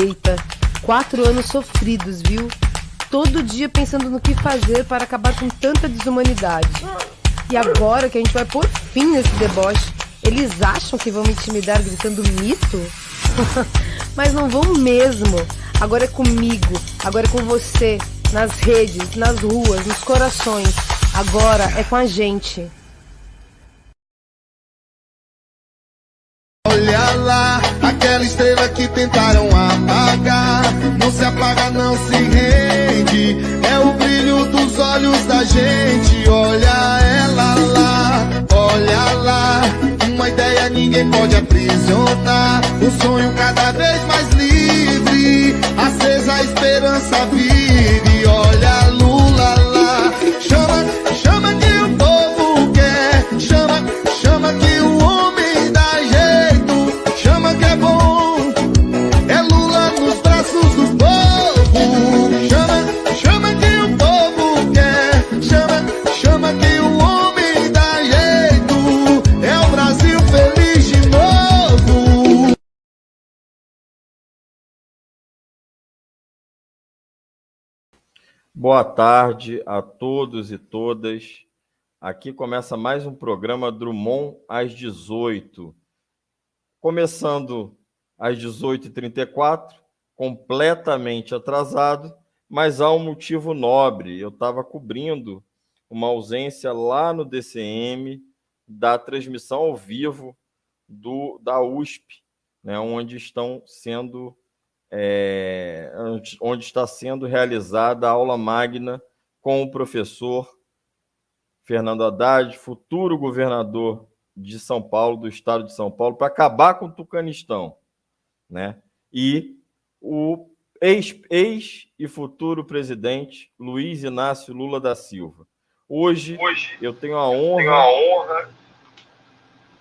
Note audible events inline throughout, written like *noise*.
Eita, quatro anos sofridos, viu? Todo dia pensando no que fazer para acabar com tanta desumanidade. E agora que a gente vai pôr fim nesse deboche, eles acham que vão me intimidar gritando mito? *laughs* Mas não vão mesmo. Agora é comigo, agora é com você, nas redes, nas ruas, nos corações. Agora é com a gente. Olha lá, aquela estrela que tentaram apagar. Não se apaga, não se rende. É o brilho dos olhos da gente. Olha ela lá, olha lá. Uma ideia ninguém pode aprisionar. O sonho cada vez mais livre. Acesa a esperança vive. Boa tarde a todos e todas. Aqui começa mais um programa Drummond às 18. Começando às 18h34, completamente atrasado, mas há um motivo nobre. Eu estava cobrindo uma ausência lá no DCM da transmissão ao vivo do, da USP, né, onde estão sendo é, onde- está sendo realizada a aula magna com o professor Fernando Haddad, futuro governador de São Paulo, do estado de São Paulo, para acabar com o Tucanistão, né? E o ex, ex e futuro presidente Luiz Inácio Lula da Silva. Hoje, eu tenho a honra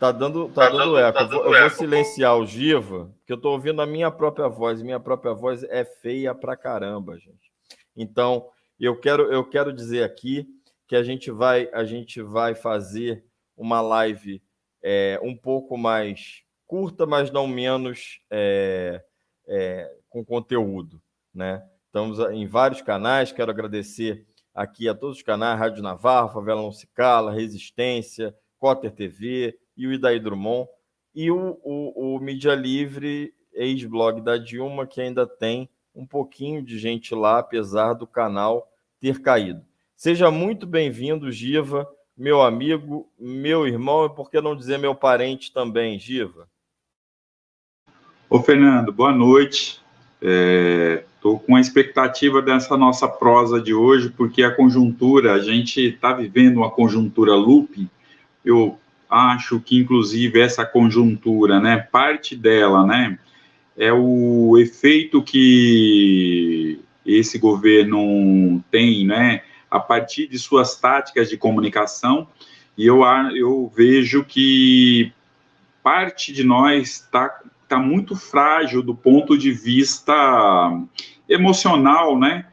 Tá dando, tá dando eco. Eu vou, eu vou silenciar o Giva, porque eu estou ouvindo a minha própria voz. Minha própria voz é feia pra caramba, gente. Então, eu quero, eu quero dizer aqui que a gente vai, a gente vai fazer uma live é, um pouco mais curta, mas não menos é, é, com conteúdo, né? Estamos em vários canais. Quero agradecer aqui a todos os canais: Rádio Navarro, Favela Não Se Cala, Resistência, Cotter TV e o Idaí Drummond, e o, o, o Mídia Livre, ex-blog da Dilma, que ainda tem um pouquinho de gente lá, apesar do canal ter caído. Seja muito bem-vindo, Giva, meu amigo, meu irmão, e por que não dizer meu parente também, Giva? Ô, Fernando, boa noite. Estou com a expectativa dessa nossa prosa de hoje, porque a conjuntura, a gente está vivendo uma conjuntura looping. Eu acho que, inclusive, essa conjuntura, né, parte dela, né, é o efeito que esse governo tem, né, a partir de suas táticas de comunicação, e eu, eu vejo que parte de nós está tá muito frágil do ponto de vista emocional, né,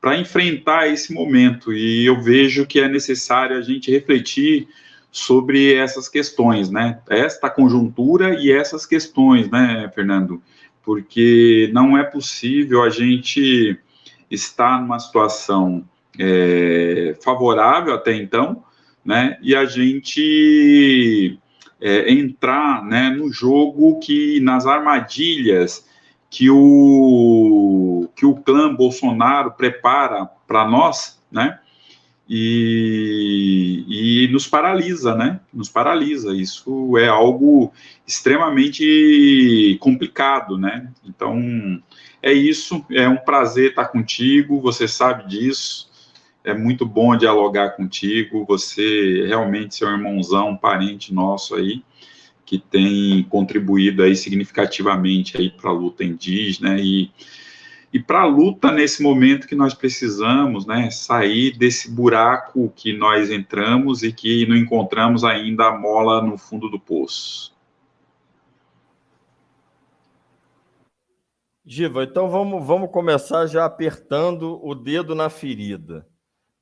para enfrentar esse momento. E eu vejo que é necessário a gente refletir sobre essas questões, né, esta conjuntura e essas questões, né, Fernando, porque não é possível a gente estar numa situação é, favorável até então, né, e a gente é, entrar né, no jogo que nas armadilhas que o que o clã Bolsonaro prepara para nós, né? E, e nos paralisa, né? Nos paralisa. Isso é algo extremamente complicado, né? Então é isso. É um prazer estar contigo. Você sabe disso. É muito bom dialogar contigo. Você realmente é um irmãozão, um parente nosso aí, que tem contribuído aí significativamente aí para a luta indígena e, e para a luta nesse momento que nós precisamos, né, sair desse buraco que nós entramos e que não encontramos ainda a mola no fundo do poço. Giva, então vamos, vamos começar já apertando o dedo na ferida,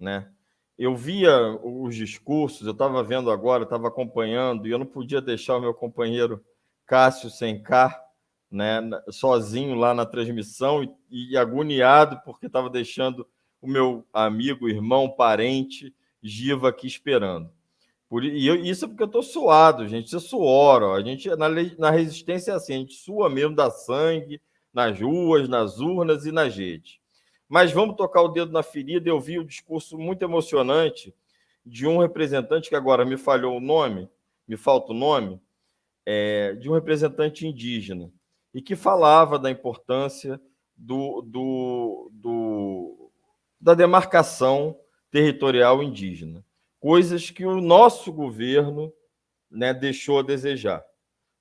né? Eu via os discursos, eu estava vendo agora, estava acompanhando, e eu não podia deixar o meu companheiro Cássio Sencar, né, sozinho lá na transmissão e, e agoniado porque estava deixando o meu amigo, irmão, parente, Giva aqui esperando. Por, e eu, isso é porque eu estou suado, gente. Isso é suor. Ó. A gente, na, na resistência é assim, a gente sua mesmo, dá sangue nas ruas, nas urnas e nas redes. Mas vamos tocar o dedo na ferida. Eu vi o um discurso muito emocionante de um representante, que agora me falhou o nome, me falta o nome, é, de um representante indígena, e que falava da importância do, do, do, da demarcação territorial indígena, coisas que o nosso governo né, deixou a desejar.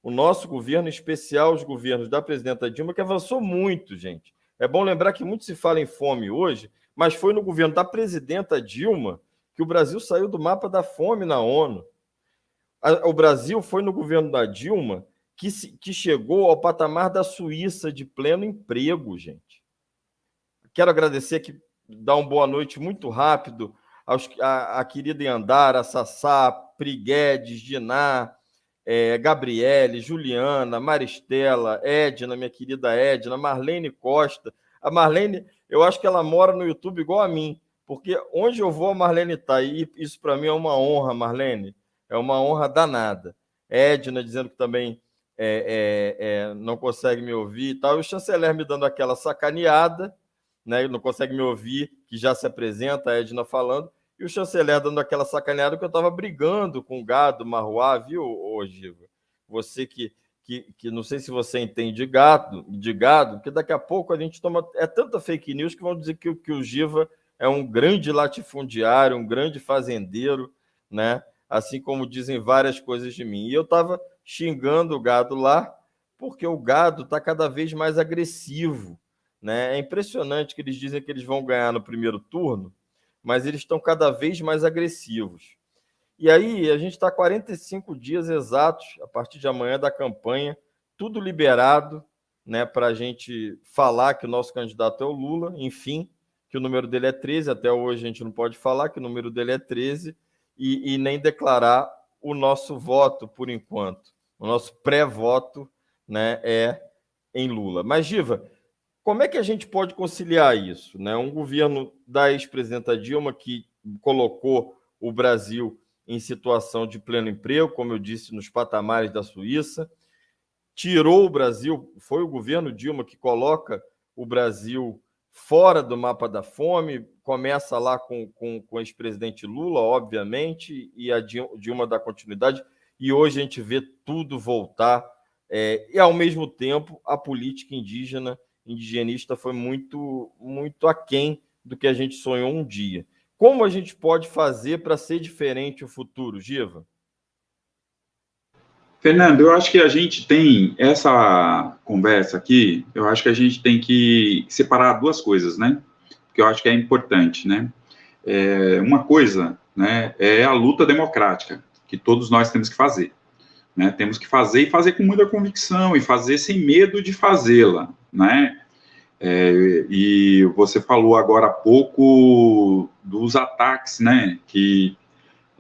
O nosso governo, em especial os governos da presidenta Dilma, que avançou muito, gente. É bom lembrar que muito se fala em fome hoje, mas foi no governo da presidenta Dilma que o Brasil saiu do mapa da fome na ONU. O Brasil foi no governo da Dilma que, se, que chegou ao patamar da Suíça de pleno emprego, gente. Quero agradecer aqui, dar uma boa noite muito rápido aos, a, a querida Yandara, Sassá, Priguedes, Diná, é, Gabriele, Juliana, Maristela, Edna, minha querida Edna, Marlene Costa. A Marlene, eu acho que ela mora no YouTube igual a mim, porque onde eu vou, a Marlene está. E isso para mim é uma honra, Marlene. É uma honra danada. Edna dizendo que também é, é, é, não consegue me ouvir e tal. E o chanceler me dando aquela sacaneada, né? não consegue me ouvir, que já se apresenta, a Edna falando. E o chanceler dando aquela sacaneada que eu estava brigando com o gado marruá, viu, ô, Giva? Você que, que, que não sei se você entende de gado, de gado, porque daqui a pouco a gente toma. É tanta fake news que vão dizer que, que o Giva é um grande latifundiário, um grande fazendeiro, né? Assim como dizem várias coisas de mim. E eu estava xingando o gado lá, porque o gado está cada vez mais agressivo. Né? É impressionante que eles dizem que eles vão ganhar no primeiro turno, mas eles estão cada vez mais agressivos. E aí, a gente está 45 dias exatos, a partir de amanhã, da campanha, tudo liberado né, para a gente falar que o nosso candidato é o Lula, enfim, que o número dele é 13, até hoje a gente não pode falar que o número dele é 13, e, e nem declarar o nosso voto por enquanto. O nosso pré-voto né, é em Lula. Mas, Giva, como é que a gente pode conciliar isso? Né? Um governo da ex-presidenta Dilma que colocou o Brasil em situação de pleno emprego, como eu disse, nos patamares da Suíça, tirou o Brasil, foi o governo Dilma que coloca o Brasil fora do mapa da fome, começa lá com, com, com o ex-presidente Lula, obviamente, e a Dilma dá continuidade, e hoje a gente vê tudo voltar, é, e ao mesmo tempo a política indígena indigenista foi muito, muito aquém do que a gente sonhou um dia. Como a gente pode fazer para ser diferente o futuro, Giva? Fernando, eu acho que a gente tem essa conversa aqui, eu acho que a gente tem que separar duas coisas, né? Que eu acho que é importante, né? É, uma coisa, né, é a luta democrática, que todos nós temos que fazer. Né? Temos que fazer e fazer com muita convicção e fazer sem medo de fazê-la, né? É, e você falou agora há pouco dos ataques, né? Que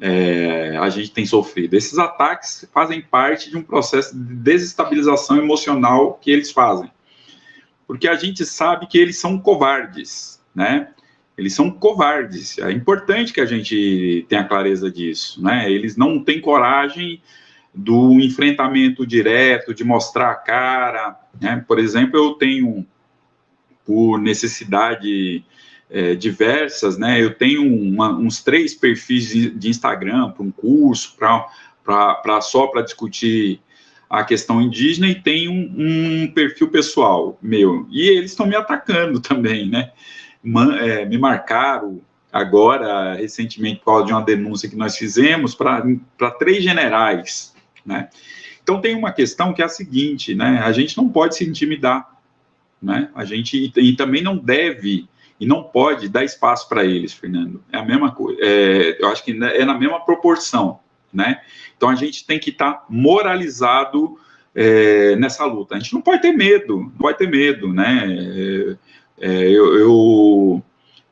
é, a gente tem sofrido. Esses ataques fazem parte de um processo de desestabilização emocional que eles fazem, porque a gente sabe que eles são covardes, né? Eles são covardes. É importante que a gente tenha clareza disso, né? Eles não têm coragem do enfrentamento direto, de mostrar a cara. Né? Por exemplo, eu tenho, por necessidade é, diversas, né? Eu tenho uma, uns três perfis de, de Instagram para um curso, para só para discutir a questão indígena e tem um, um, perfil pessoal meu. E eles estão me atacando *laughs* também, né? É, me marcaram agora, recentemente, por causa de uma denúncia que nós fizemos, para três generais né? Então tem uma questão que é a seguinte, né? A gente não pode se intimidar, né? A gente e, e também não deve e não pode dar espaço para eles, Fernando. É a mesma coisa. É, eu acho que é na mesma proporção, né? Então a gente tem que estar tá moralizado é, nessa luta. A gente não pode ter medo, não pode ter medo, né? É, é eu, eu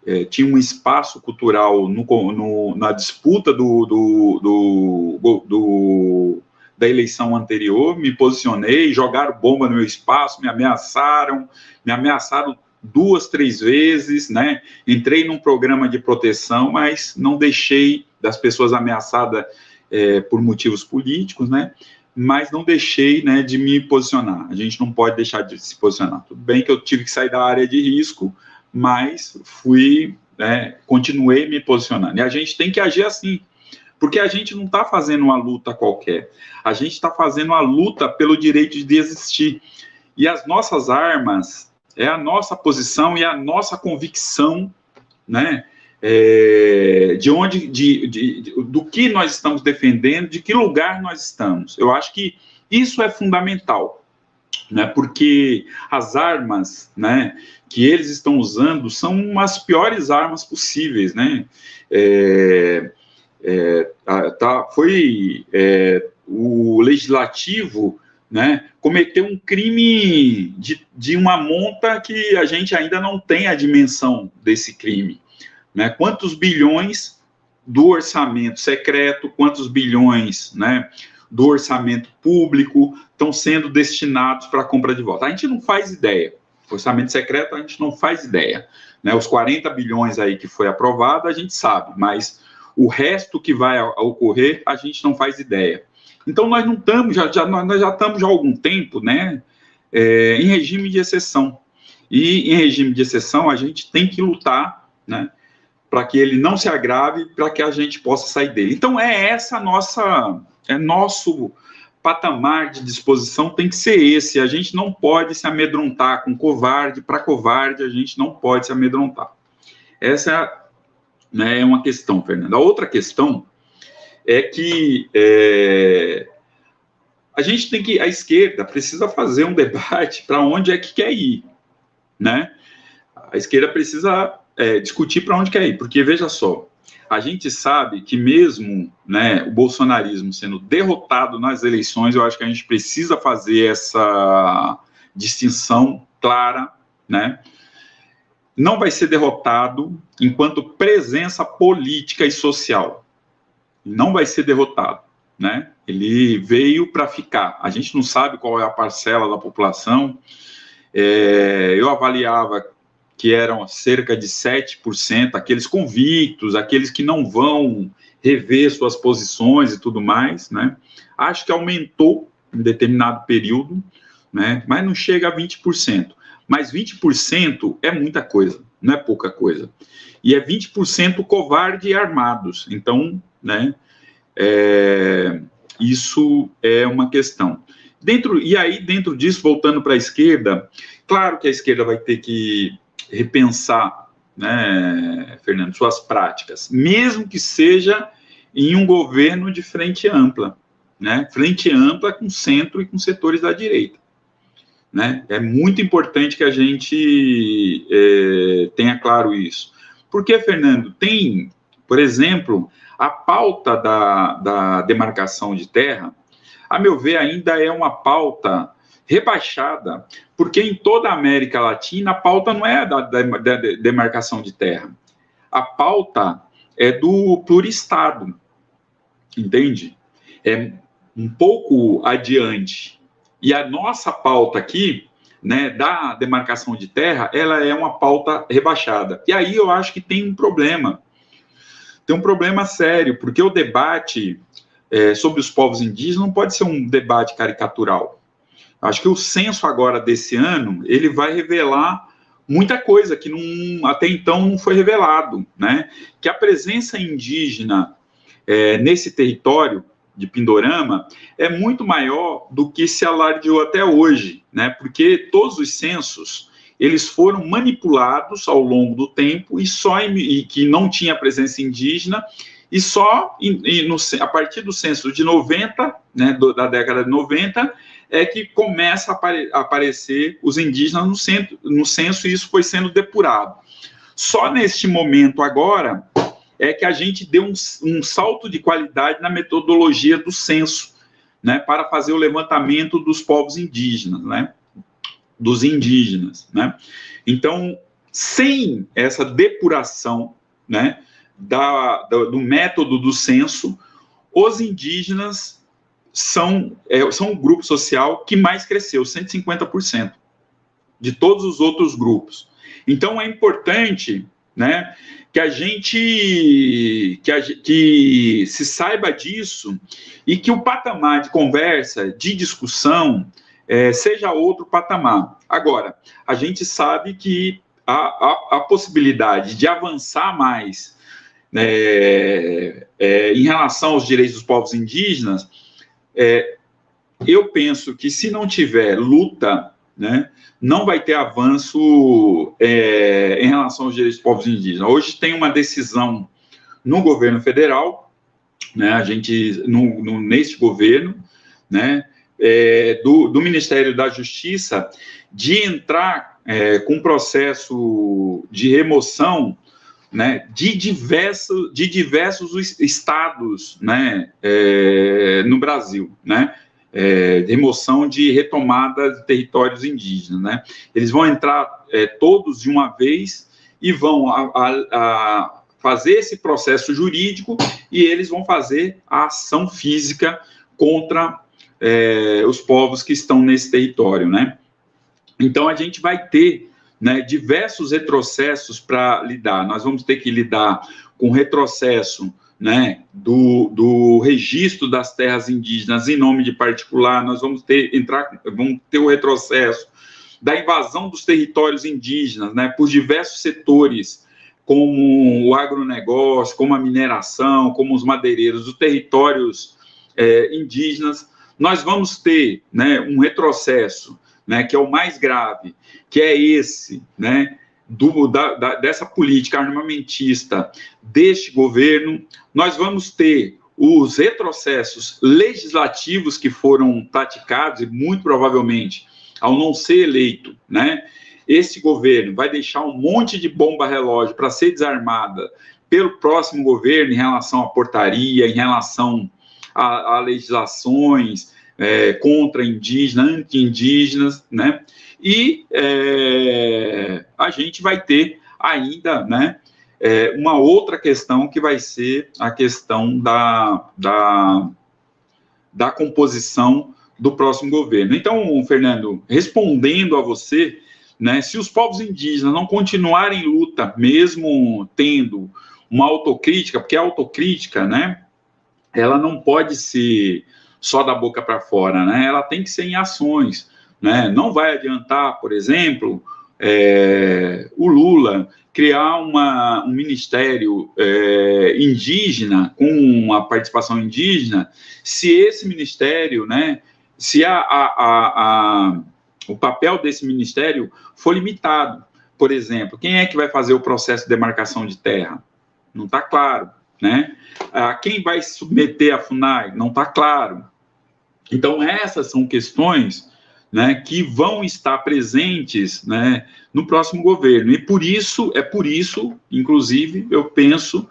é, tinha um espaço cultural no, no, na disputa do, do, do, do da eleição anterior, me posicionei, jogaram bomba no meu espaço, me ameaçaram, me ameaçaram duas, três vezes, né? Entrei num programa de proteção, mas não deixei das pessoas ameaçadas é, por motivos políticos, né? Mas não deixei, né, de me posicionar. A gente não pode deixar de se posicionar. Tudo bem que eu tive que sair da área de risco, mas fui, né, continuei me posicionando. E a gente tem que agir assim, porque a gente não está fazendo uma luta qualquer. A gente está fazendo uma luta pelo direito de existir. E as nossas armas é a nossa posição e a nossa convicção, né? É, de onde, de, de, de, do que nós estamos defendendo, de que lugar nós estamos. Eu acho que isso é fundamental, né? Porque as armas, né, que eles estão usando são as piores armas possíveis, né? É, é, tá, foi é, o legislativo né, cometeu um crime de, de uma monta que a gente ainda não tem a dimensão desse crime. Né? Quantos bilhões do orçamento secreto, quantos bilhões né, do orçamento público estão sendo destinados para a compra de votos? A gente não faz ideia. Orçamento secreto, a gente não faz ideia. Né? Os 40 bilhões aí que foi aprovado, a gente sabe, mas o resto que vai ocorrer, a gente não faz ideia. Então, nós não estamos, já, já, nós já estamos há algum tempo, né, é, em regime de exceção. E em regime de exceção, a gente tem que lutar, né, para que ele não se agrave, para que a gente possa sair dele. Então, é essa nossa, é nosso patamar de disposição tem que ser esse. A gente não pode se amedrontar com covarde, para covarde, a gente não pode se amedrontar. Essa é né, é uma questão, Fernando. A outra questão é que é, a gente tem que, a esquerda precisa fazer um debate *laughs* para onde é que quer ir, né? A esquerda precisa é, discutir para onde quer ir, porque veja só, a gente sabe que mesmo né, o bolsonarismo sendo derrotado nas eleições, eu acho que a gente precisa fazer essa distinção clara, né? não vai ser derrotado enquanto presença política e social. Não vai ser derrotado, né? Ele veio para ficar. A gente não sabe qual é a parcela da população. É, eu avaliava que eram cerca de 7%, aqueles convictos, aqueles que não vão rever suas posições e tudo mais, né? Acho que aumentou em determinado período, né? Mas não chega a 20%. Mas 20% é muita coisa, não é pouca coisa. E é 20% covarde e armados. Então, né, é, isso é uma questão. Dentro, e aí, dentro disso, voltando para a esquerda, claro que a esquerda vai ter que repensar, né, Fernando, suas práticas, mesmo que seja em um governo de frente ampla, né, frente ampla com centro e com setores da direita. Né? É muito importante que a gente é, tenha claro isso. Porque, Fernando, tem, por exemplo, a pauta da, da demarcação de terra, a meu ver, ainda é uma pauta rebaixada, porque em toda a América Latina a pauta não é da, da, da demarcação de terra. A pauta é do pluristado, entende? É um pouco adiante. E a nossa pauta aqui, né, da demarcação de terra, ela é uma pauta rebaixada. E aí eu acho que tem um problema. Tem um problema sério, porque o debate é, sobre os povos indígenas não pode ser um debate caricatural. Acho que o censo agora desse ano, ele vai revelar muita coisa que não, até então não foi revelado, né? Que a presença indígena é, nesse território de Pindorama é muito maior do que se alardeou até hoje, né? Porque todos os censos eles foram manipulados ao longo do tempo e só em, e que não tinha presença indígena e só em, e no, a partir do censo de 90, né, do, da década de 90, é que começa a, apare, aparecer os indígenas no, centro, no censo e isso foi sendo depurado. Só neste momento agora é que a gente deu um, um salto de qualidade na metodologia do censo, né, para fazer o levantamento dos povos indígenas, né, dos indígenas, né. Então, sem essa depuração, né, da, do, do método do censo, os indígenas são, é, são o grupo social que mais cresceu, 150% de todos os outros grupos. Então é importante, né, que a gente que, a, que se saiba disso e que o patamar de conversa, de discussão, é, seja outro patamar. Agora, a gente sabe que a, a, a possibilidade de avançar mais é, é, em relação aos direitos dos povos indígenas, é, eu penso que se não tiver luta, né, não vai ter avanço é, em relação aos direitos dos povos indígenas. Hoje tem uma decisão no governo federal, né, a gente, no, no neste governo, né, é, do, do, Ministério da Justiça, de entrar é, com processo de remoção né, de, diversos, de diversos estados né, é, no Brasil, né, é, remoção de retomada de territórios indígenas. Né. Eles vão entrar é, todos de uma vez e vão a, a, a fazer esse processo jurídico e eles vão fazer a ação física contra é, os povos que estão nesse território, né? Então a gente vai ter né, diversos retrocessos para lidar. Nós vamos ter que lidar com retrocesso né, do, do registro das terras indígenas em nome de particular, nós vamos ter, entrar, vamos ter o retrocesso da invasão dos territórios indígenas né, por diversos setores, como o agronegócio, como a mineração, como os madeireiros, os territórios é, indígenas. Nós vamos ter né, um retrocesso né, que é o mais grave, que é esse, né, do, da, da, dessa política armamentista deste governo, nós vamos ter os retrocessos legislativos que foram praticados, e muito provavelmente, ao não ser eleito, né, esse governo vai deixar um monte de bomba relógio para ser desarmada pelo próximo governo em relação à portaria, em relação a, a legislações, é, contra indígenas, anti-indígenas, né? E é, a gente vai ter ainda, né? É, uma outra questão que vai ser a questão da, da, da composição do próximo governo. Então, Fernando, respondendo a você, né, se os povos indígenas não continuarem em luta, mesmo tendo uma autocrítica, porque a autocrítica, né, ela não pode ser só da boca para fora, né? Ela tem que ser em ações, né? Não vai adiantar, por exemplo, é, o Lula criar uma, um ministério é, indígena com a participação indígena, se esse ministério, né? Se a, a, a o papel desse ministério for limitado, por exemplo, quem é que vai fazer o processo de demarcação de terra? Não está claro, né? Ah, quem vai submeter a FUNAI? Não está claro. Então, essas são questões né, que vão estar presentes né, no próximo governo. E por isso, é por isso, inclusive, eu penso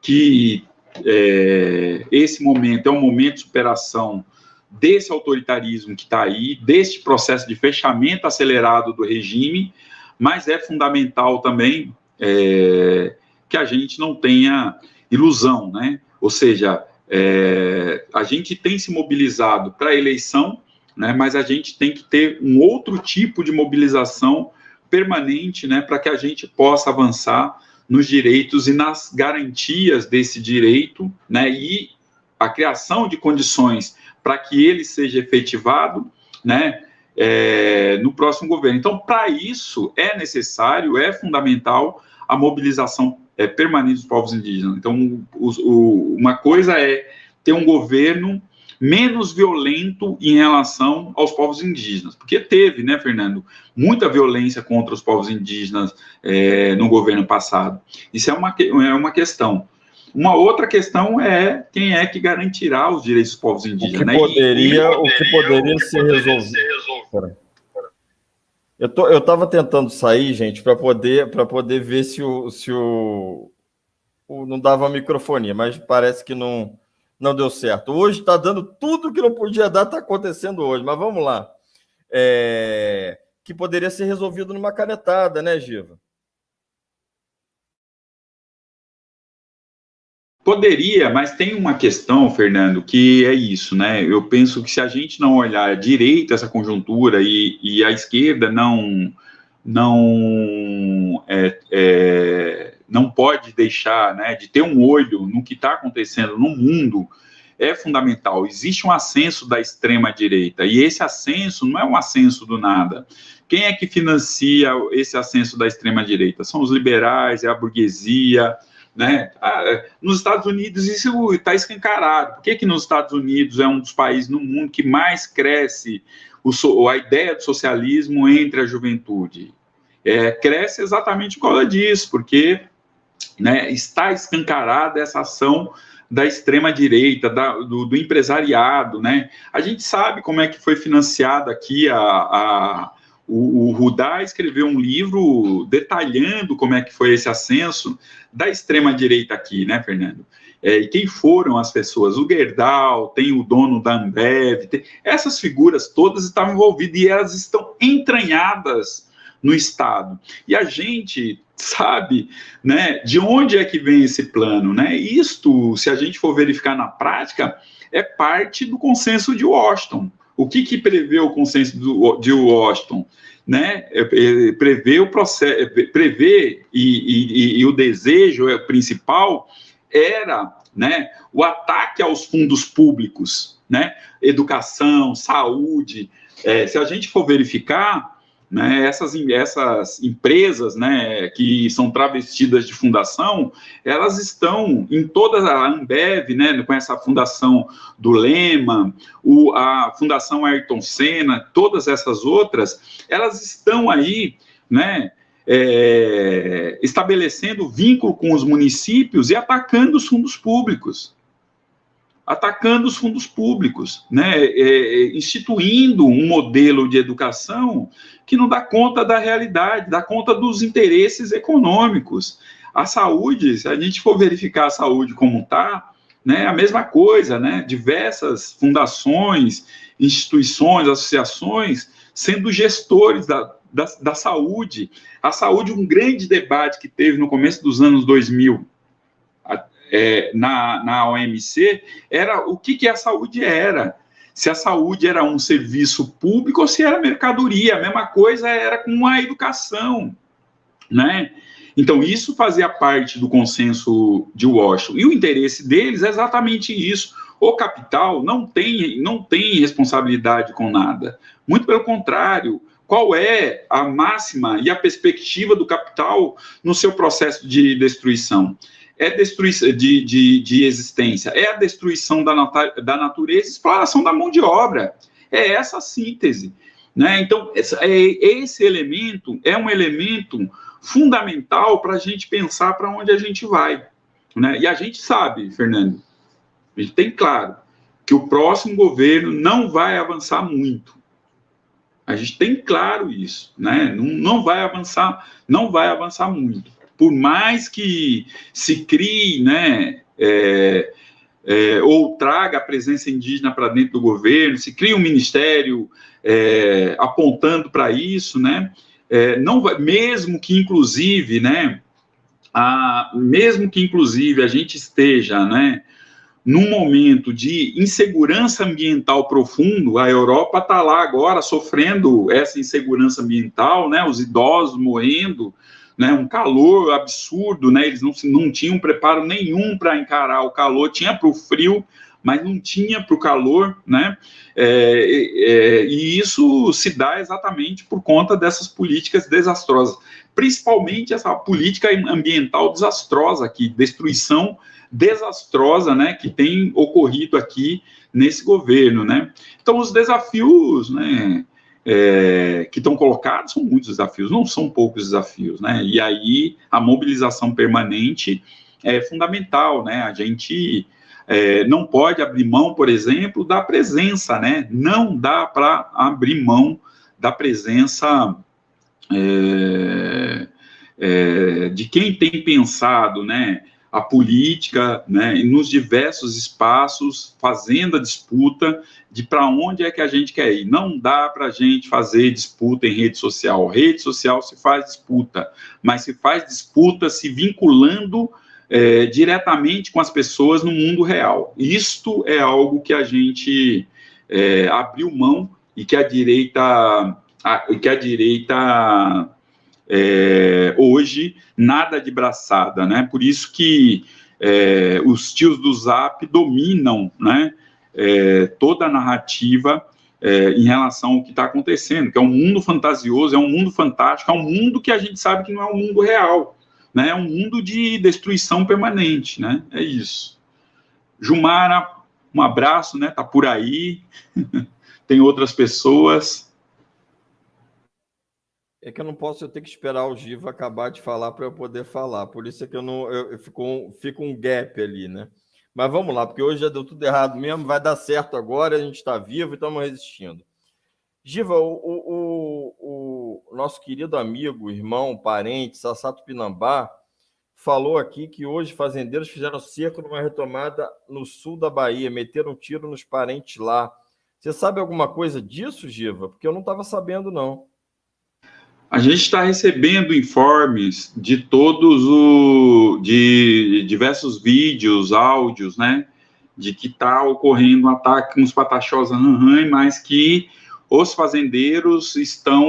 que é, esse momento é um momento de superação desse autoritarismo que está aí, deste processo de fechamento acelerado do regime, mas é fundamental também é, que a gente não tenha ilusão, né? Ou seja, é, a gente tem se mobilizado para a eleição, né, mas a gente tem que ter um outro tipo de mobilização permanente né, para que a gente possa avançar nos direitos e nas garantias desse direito né, e a criação de condições para que ele seja efetivado né, é, no próximo governo. Então, para isso, é necessário, é fundamental a mobilização é, permanente dos povos indígenas. Então, o, o, uma coisa é ter um governo menos violento em relação aos povos indígenas, porque teve, né, Fernando, muita violência contra os povos indígenas é, no governo passado. Isso é uma, é uma questão. Uma outra questão é quem é que garantirá os direitos dos povos indígenas. O que né? poderia, e, o que poderia, o que ser resolvido. Eu tô, eu estava tentando sair, gente, para poder para poder ver se o se o, o não dava microfonia, mas parece que não não deu certo. Hoje está dando tudo que não podia dar, está acontecendo hoje. Mas vamos lá, é, que poderia ser resolvido numa canetada, né, Giva? Poderia, mas tem uma questão, Fernando, que é isso, né? Eu penso que se a gente não olhar direito essa conjuntura e, e a esquerda não não é, é, não pode deixar né, de ter um olho no que está acontecendo no mundo é fundamental. Existe um ascenso da extrema direita e esse ascenso não é um ascenso do nada. Quem é que financia esse ascenso da extrema direita? São os liberais, é a burguesia, né? Ah, é, nos Estados Unidos isso está escancarado. Por que, que nos Estados Unidos é um dos países no mundo que mais cresce o, a ideia do socialismo entre a juventude? É, cresce exatamente por causa disso, porque né, está escancarada essa ação da extrema direita, da, do, do, empresariado, né? A gente sabe como é que foi financiada aqui a, a o, o Rudá escreveu um livro detalhando como é que foi esse ascenso da extrema-direita aqui, né, Fernando? É, e quem foram as pessoas? O Gerdau, tem o dono da Ambev, tem... essas figuras todas estavam envolvidas e elas estão entranhadas no Estado. E a gente sabe, né, de onde é que vem esse plano, né? Isto, se a gente for verificar na prática, é parte do consenso de Washington. O que, que prevê o consenso do, de Washington? Né? É, é, prevê o processo, é, prevê e, e, e o desejo principal era né, o ataque aos fundos públicos, né? Educação, saúde. É, se a gente for verificar, né, essas, essas empresas né, que são travestidas de fundação, elas estão em toda a Ambev, né, com essa fundação do Lema, o, a Fundação Ayrton Senna, todas essas outras, elas estão aí, né, é, estabelecendo vínculo com os municípios e atacando os fundos públicos atacando os fundos públicos, né, é, é, instituindo um modelo de educação que não dá conta da realidade, dá conta dos interesses econômicos. A saúde, se a gente for verificar a saúde como está, né, a mesma coisa, né, diversas fundações, instituições, associações, sendo gestores da, da, da saúde. A saúde, um grande debate que teve no começo dos anos 2000, é, na, na OMC era o que, que a saúde era. Se a saúde era um serviço público ou se era mercadoria. A mesma coisa era com a educação, né? Então, isso fazia parte do consenso de Washington. E o interesse deles é exatamente isso. O capital não tem, não tem responsabilidade com nada. Muito pelo contrário, qual é a máxima e a perspectiva do capital no seu processo de destruição? É destruição de, de, de existência, é a destruição da, da natureza, exploração da mão de obra. É essa a síntese. Né? Então, é, esse elemento é um elemento fundamental para a gente pensar para onde a gente vai. Né? E a gente sabe, Fernando, a gente tem claro que o próximo governo não vai avançar muito. A gente tem claro isso, né? Não, não vai avançar, não vai avançar muito por mais que se crie, né, é, é, ou traga a presença indígena para dentro do governo, se cria um ministério é, apontando para isso, né, é, não vai, mesmo que inclusive, né, a, mesmo que inclusive a gente esteja, né, num momento de insegurança ambiental profundo, a Europa está lá agora sofrendo essa insegurança ambiental, né, os idosos morrendo, né, um calor absurdo, né, eles não, não tinham preparo nenhum para encarar o calor, tinha para o frio, mas não tinha para o calor, né, é, é, e isso se dá exatamente por conta dessas políticas desastrosas, principalmente essa política ambiental desastrosa aqui, destruição desastrosa, né, que tem ocorrido aqui nesse governo, né. Então, os desafios, né, é, que estão colocados são muitos desafios, não são poucos desafios, né? E aí a mobilização permanente é fundamental, né? A gente é, não pode abrir mão, por exemplo, da presença, né? Não dá para abrir mão da presença é, é, de quem tem pensado, né? A política, né, nos diversos espaços, fazendo a disputa de para onde é que a gente quer ir. Não dá para a gente fazer disputa em rede social. Rede social se faz disputa, mas se faz disputa se vinculando é, diretamente com as pessoas no mundo real. Isto é algo que a gente é, abriu mão e que a direita, a, que a direita é, hoje nada de braçada, né? Por isso que é, os tios do Zap dominam, né? É, toda a narrativa é, em relação ao que está acontecendo, que é um mundo fantasioso, é um mundo fantástico, é um mundo que a gente sabe que não é um mundo real, né? É um mundo de destruição permanente, né? É isso. Jumara, um abraço, né? Tá por aí. *laughs* Tem outras pessoas. É que eu não posso, eu tenho que esperar o Giva acabar de falar para eu poder falar. Por isso é que eu não, eu, eu fico, um, fico um gap ali, né? Mas vamos lá, porque hoje já deu tudo errado mesmo, vai dar certo agora, a gente está vivo e estamos resistindo. Giva, o, o, o, nosso querido amigo, irmão, parente, Sassato Pinambá, falou aqui que hoje fazendeiros fizeram cerco numa retomada no sul da Bahia, meteram um tiro nos parentes lá. Você sabe alguma coisa disso, Giva? Porque eu não estava sabendo, não. A gente está recebendo informes de todos os de diversos vídeos, áudios, né? De que está ocorrendo um ataque nos Pataxós Ranhan, mas que os fazendeiros estão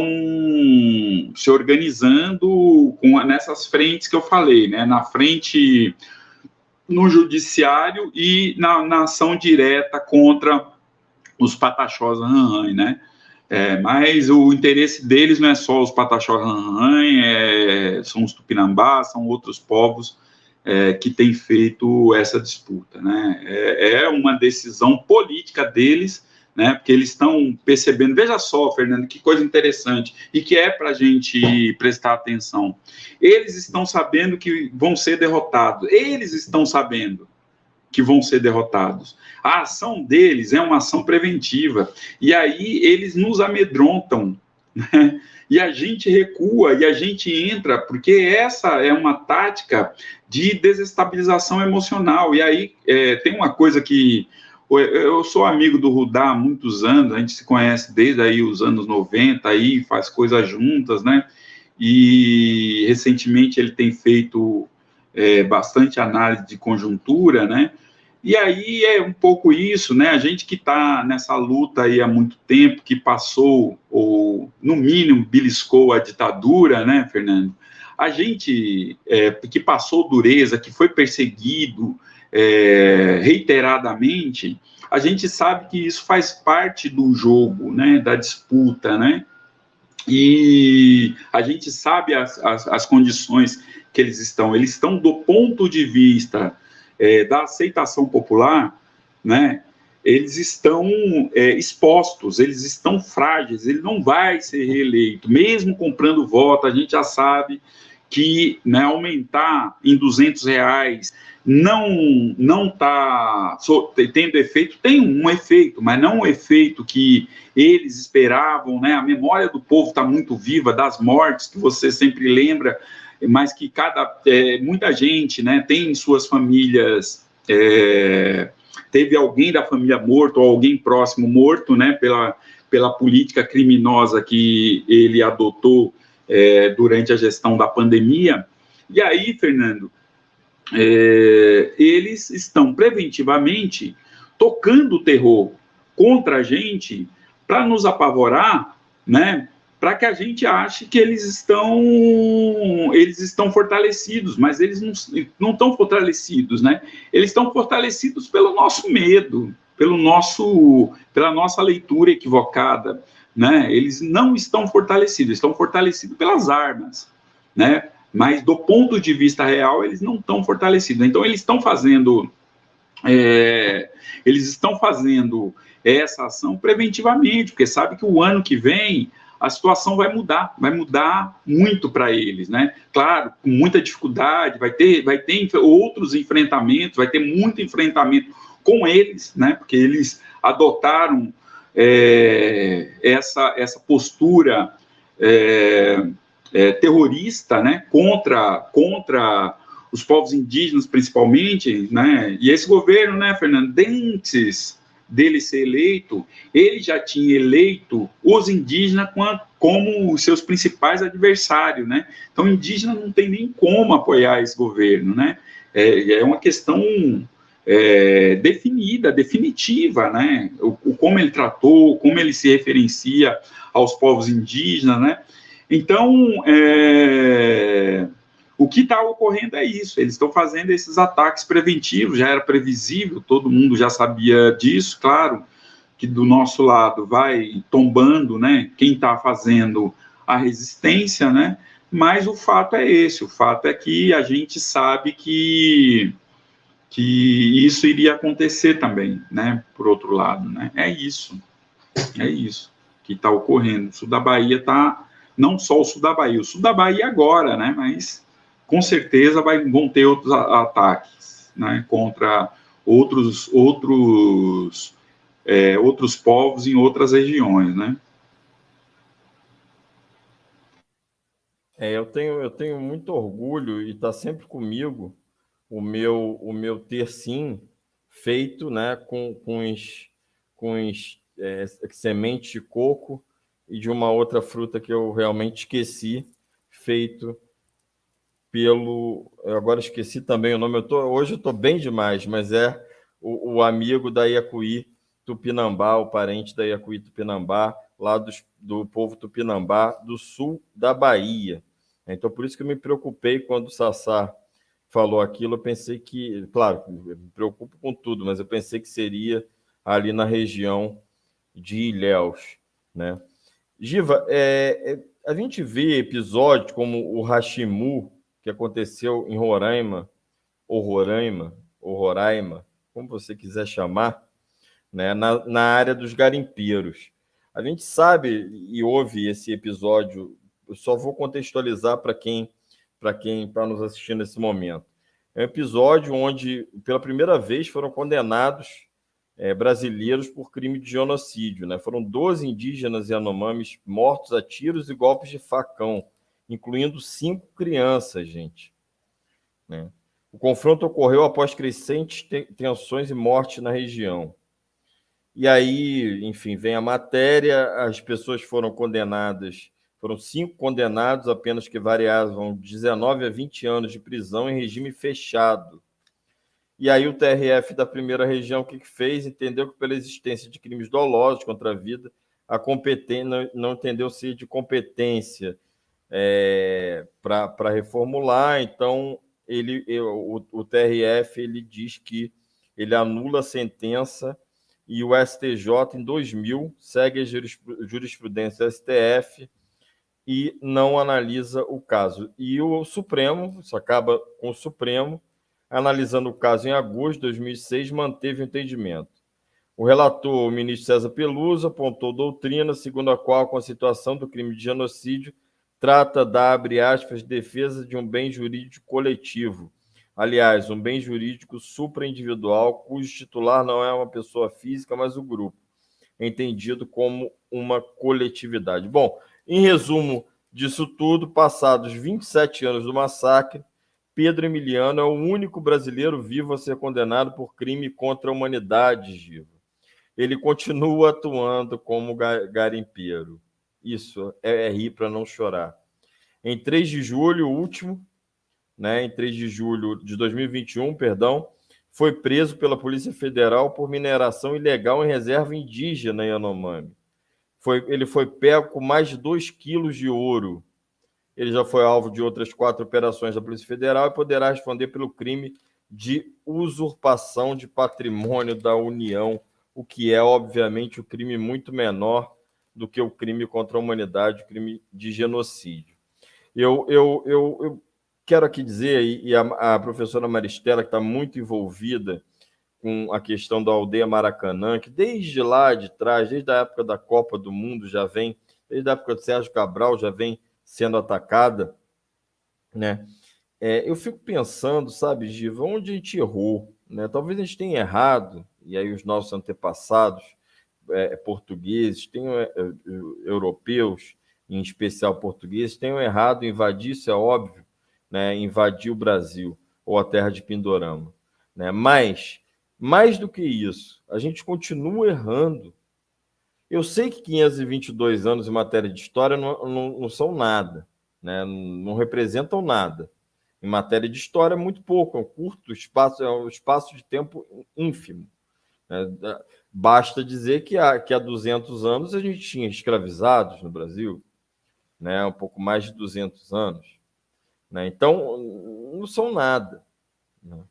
se organizando com, nessas frentes que eu falei, né? Na frente no judiciário e na, na ação direta contra os Pataxós Ranhan, né? É, mas o interesse deles não é só os Pataxó é, são os Tupinambás, são outros povos é, que têm feito essa disputa. Né? É, é, uma decisão política deles, né? porque eles estão percebendo. Veja só, Fernando, que coisa interessante e que é para a gente prestar atenção. Eles estão sabendo que vão ser derrotados, eles estão sabendo que vão ser derrotados. A ação deles é uma ação preventiva. E aí eles nos amedrontam. Né? E a gente recua e a gente entra, porque essa é uma tática de desestabilização emocional. E aí é, tem uma coisa que. Eu sou amigo do Rudá há muitos anos, a gente se conhece desde aí os anos 90, aí faz coisas juntas, né? E recentemente ele tem feito é, bastante análise de conjuntura, né? E aí é um pouco isso, né? A gente que está nessa luta aí há muito tempo, que passou, ou no mínimo beliscou a ditadura, né, Fernando? A gente é, que passou dureza, que foi perseguido é, reiteradamente, a gente sabe que isso faz parte do jogo, né, da disputa, né? E a gente sabe as, as, as condições que eles estão. Eles estão do ponto de vista é, da aceitação popular, né, eles estão é, expostos, eles estão frágeis, ele não vai ser reeleito, mesmo comprando voto, a gente já sabe que né, aumentar em 200 reais não não está tendo efeito, tem um efeito, mas não o efeito que eles esperavam, né? A memória do povo está muito viva das mortes que você sempre lembra mas que cada é, muita gente, né, tem em suas famílias é, teve alguém da família morto ou alguém próximo morto, né, pela pela política criminosa que ele adotou é, durante a gestão da pandemia. E aí, Fernando, é, eles estão preventivamente tocando o terror contra a gente para nos apavorar, né? Para que a gente ache que eles estão eles estão fortalecidos, mas eles não, não estão fortalecidos, né? Eles estão fortalecidos pelo nosso medo, pelo nosso pela nossa leitura equivocada, né? Eles não estão fortalecidos, estão fortalecidos pelas armas, né? Mas do ponto de vista real, eles não estão fortalecidos. Então eles estão fazendo é, eles estão fazendo essa ação preventivamente, porque sabe que o ano que vem a situação vai mudar, vai mudar muito para eles, né? Claro, com muita dificuldade, vai ter, vai ter outros enfrentamentos, vai ter muito enfrentamento com eles, né? Porque eles adotaram é, essa, essa postura é, é, terrorista, né? Contra, contra os povos indígenas, principalmente, né? E esse governo, né, Fernando, antes dele ser eleito, ele já tinha eleito os indígenas como os seus principais adversários, né? Então, indígena não tem nem como apoiar esse governo, né? é, é uma questão é, definida, definitiva, né? O, o, como ele tratou, como ele se referencia aos povos indígenas, né? Então, é, o que está ocorrendo é isso, eles estão fazendo esses ataques preventivos, já era previsível, todo mundo já sabia disso, claro, que do nosso lado vai tombando, né, quem está fazendo a resistência, né, mas o fato é esse, o fato é que a gente sabe que, que isso iria acontecer também, né, por outro lado, né, é isso, é isso que está ocorrendo, o sul da Bahia está não só o sul da Bahia, o sul da Bahia agora, né, mas com certeza vai, vão ter outros ataques, né, contra outros, outros, é, outros povos em outras regiões, né. É, eu tenho, eu tenho muito orgulho e está sempre comigo o meu, o meu ter sim feito, né, com, com, os, com os, é, semente de coco e de uma outra fruta que eu realmente esqueci, feito pelo. Eu agora esqueci também o nome. Eu tô, hoje eu estou bem demais, mas é o, o, amigo da Iacuí Tupinambá, o parente da Iacuí Tupinambá, lá do, do povo Tupinambá, do sul da Bahia. Então, por isso que eu me preocupei quando o Sassá falou aquilo. Eu pensei que, claro, me preocupo com tudo, mas eu pensei que seria ali na região de Ilhéus, né? Giva, é, é, a gente vê episódios como o Hashimu, que aconteceu em Roraima, ou Roraima, ou Roraima, como você quiser chamar, né, na, na área dos garimpeiros. A gente sabe e ouve esse episódio, eu só vou contextualizar para quem para quem está nos assistindo nesse momento. É um episódio onde, pela primeira vez, foram condenados é, brasileiros por crime de genocídio. Né? Foram 12 indígenas e anomames mortos a tiros e golpes de facão, incluindo cinco crianças, gente. Né? O confronto ocorreu após crescentes tensões e morte na região. E aí, enfim, vem a matéria, as pessoas foram condenadas, foram cinco condenados, apenas que variavam 19 a 20 anos de prisão em regime fechado e aí o TRF da primeira região, o que, que fez? Entendeu que pela existência de crimes dolosos contra a vida, a competência não, entendeu se de competência é, para reformular, então ele, o, o TRF ele diz que ele anula a sentença e o STJ, em 2000, segue a jurisprudência STF e não analisa o caso. E o Supremo, isso acaba com o Supremo, analisando o caso em agosto de 2006, manteve o entendimento. O relator, o ministro César Peluso, apontou doutrina segundo a qual, com a situação do crime de genocídio, trata da, abre aspas, defesa de um bem jurídico coletivo. Aliás, um bem jurídico supraindividual, cujo titular não é uma pessoa física, mas o grupo, entendido como uma coletividade. Bom, em resumo disso tudo, passados 27 anos do massacre, Pedro Emiliano é o único brasileiro vivo a ser condenado por crime contra a humanidade, Giva. Ele continua atuando como garimpeiro. Isso é, é rir para não chorar. Em 3 de julho, último, né, em 3 de julho de 2021, perdão, foi preso pela Polícia Federal por mineração ilegal em reserva indígena em Yanomami. Foi, ele foi pego com mais de 2 quilos de ouro ele já foi alvo de outras quatro operações da Polícia Federal e poderá responder pelo crime de usurpação de patrimônio da União, o que é, obviamente, o um crime muito menor do que o crime contra a humanidade, o crime de genocídio. Eu, eu, eu, eu quero aqui dizer, e a, a professora Maristela, que está muito envolvida com a questão da aldeia Maracanã, que desde lá de trás, desde a época da Copa do Mundo, já vem, desde a época de Sérgio Cabral, já vem sendo atacada, né? É, eu fico pensando, sabe, Giva, onde a gente errou, né? Talvez a gente tenha errado, e aí os nossos antepassados é, portugueses, tenham, é, é europeus, em especial portugueses, tenham errado invadir, isso é óbvio, né? Invadir o Brasil ou a terra de Pindorama, né? Mas mais do que isso, a gente continua errando eu sei que 522 anos em matéria de história não, não, não são nada, né? não representam nada. Em matéria de história, muito pouco, é um curto espaço, é um espaço de tempo ínfimo. Né? Basta dizer que há, que há 200 anos a gente tinha escravizados no Brasil, né? um pouco mais de 200 anos. Né? Então, não são nada. Né?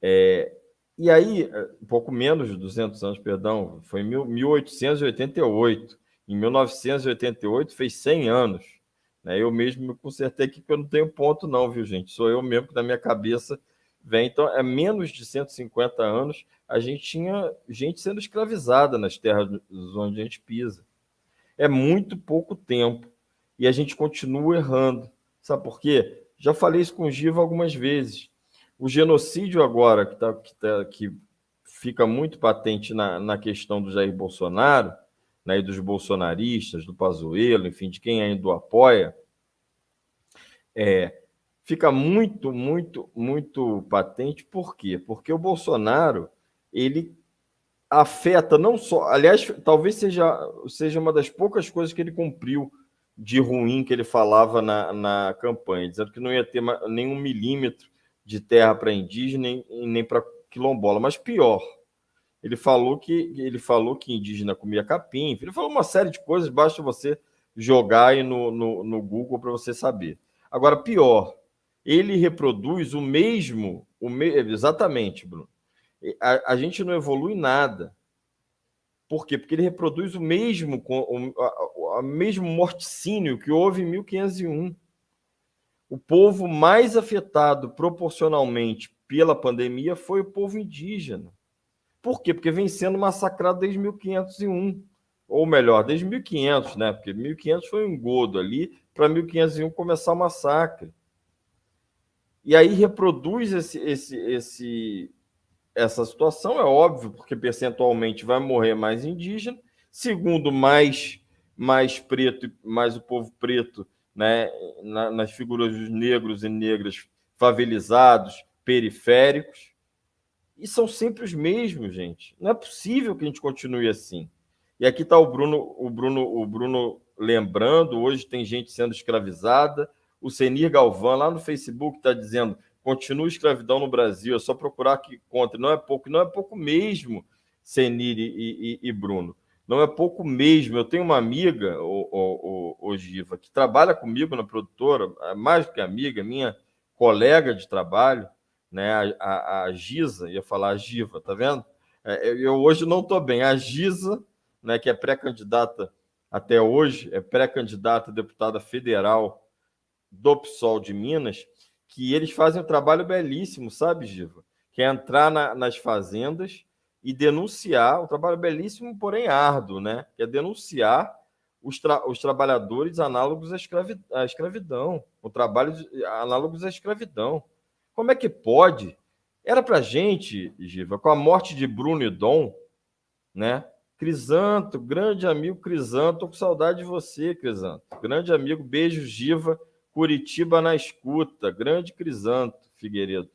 É, e aí, um pouco menos de 200 anos, perdão, foi em 1888. Em 1988 fez 100 anos. Né? Eu mesmo me consertei aqui que eu não tenho ponto não, viu, gente? Sou eu mesmo que na minha cabeça vem. Então, é menos de 150 anos a gente tinha gente sendo escravizada nas terras onde a gente pisa. É muito pouco tempo. E a gente continua errando. Sabe por quê? Já falei isso com o Giva algumas vezes. O genocídio agora, que, tá, que, tá, que fica muito patente na, na questão do Jair Bolsonaro, né, e dos bolsonaristas, do Pazuello, enfim, de quem ainda o apoia, é, fica muito, muito, muito patente. Por quê? Porque o Bolsonaro, ele afeta não só... Aliás, talvez seja, seja uma das poucas coisas que ele cumpriu de ruim que ele falava na, na campanha, dizendo que não ia ter nenhum milímetro de terra para indígena e nem para quilombola. Mas pior, ele falou que ele falou que indígena comia capim, ele falou uma série de coisas, basta você jogar aí no, no, no Google para você saber. Agora, pior, ele reproduz o mesmo, o me, exatamente, Bruno. A, a, gente não evolui nada. Por quê? Porque ele reproduz o mesmo, o, a mesmo morticínio que houve em 1501. O povo mais afetado proporcionalmente pela pandemia foi o povo indígena. Por quê? Porque vem sendo massacrado desde 1501, ou melhor, desde 1500, né? Porque 1500 foi um engodo ali para 1501 começar o massacre. E aí reproduz esse, esse, esse, essa situação, é óbvio, porque percentualmente vai morrer mais indígena. Segundo, mais, mais preto, mais o povo preto, né? nas figuras dos negros e negras favelizados, periféricos e são sempre os mesmos, gente. Não é possível que a gente continue assim. E aqui está o Bruno, o Bruno, o Bruno lembrando, hoje tem gente sendo escravizada. O Senir Galvão, lá no Facebook, está dizendo: continua escravidão no Brasil, é só procurar que conta. Não é pouco, não é pouco mesmo, Senir e, e, e Bruno. Não é pouco mesmo. Eu tenho uma amiga, o, o, o, Giva, que trabalha comigo na produtora, é mais do que amiga, minha colega de trabalho né? A, a, a Giza, ia falar a Giva, tá vendo? É, eu hoje não estou bem. A Giza, né, que é pré-candidata até hoje, é pré-candidata a deputada federal do PSOL de Minas, que eles fazem um trabalho belíssimo, sabe, Giva? Que é entrar na, nas fazendas e denunciar, um trabalho belíssimo, porém árduo, né? Que é denunciar os, tra os trabalhadores análogos à, escravi à escravidão, o trabalho análogos à escravidão. Como é que pode? Era para gente, Giva, com a morte de Bruno e Dom, né? Crisanto, grande amigo Crisanto, tô com saudade de você, Crisanto. Grande amigo, beijo, Giva, Curitiba na escuta, grande Crisanto, Figueiredo.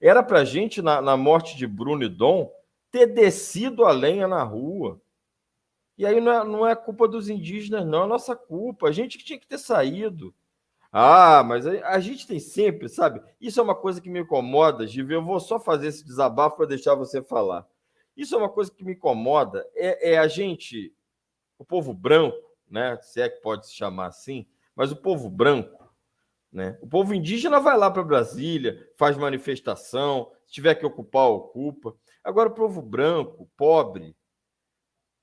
Era para gente, na, na morte de Bruno e Dom, ter descido a lenha na rua. E aí não é, não é culpa dos indígenas, não, é nossa culpa. A gente que tinha que ter saído. Ah, mas a, a, gente tem sempre, sabe? Isso é uma coisa que me incomoda, Givi. Eu vou só fazer esse desabafo para deixar você falar. Isso é uma coisa que me incomoda. É, é, a gente, o povo branco, né? Se é que pode se chamar assim, mas o povo branco, né? O povo indígena vai lá para Brasília, faz manifestação, se tiver que ocupar, ocupa. Agora, o povo branco, pobre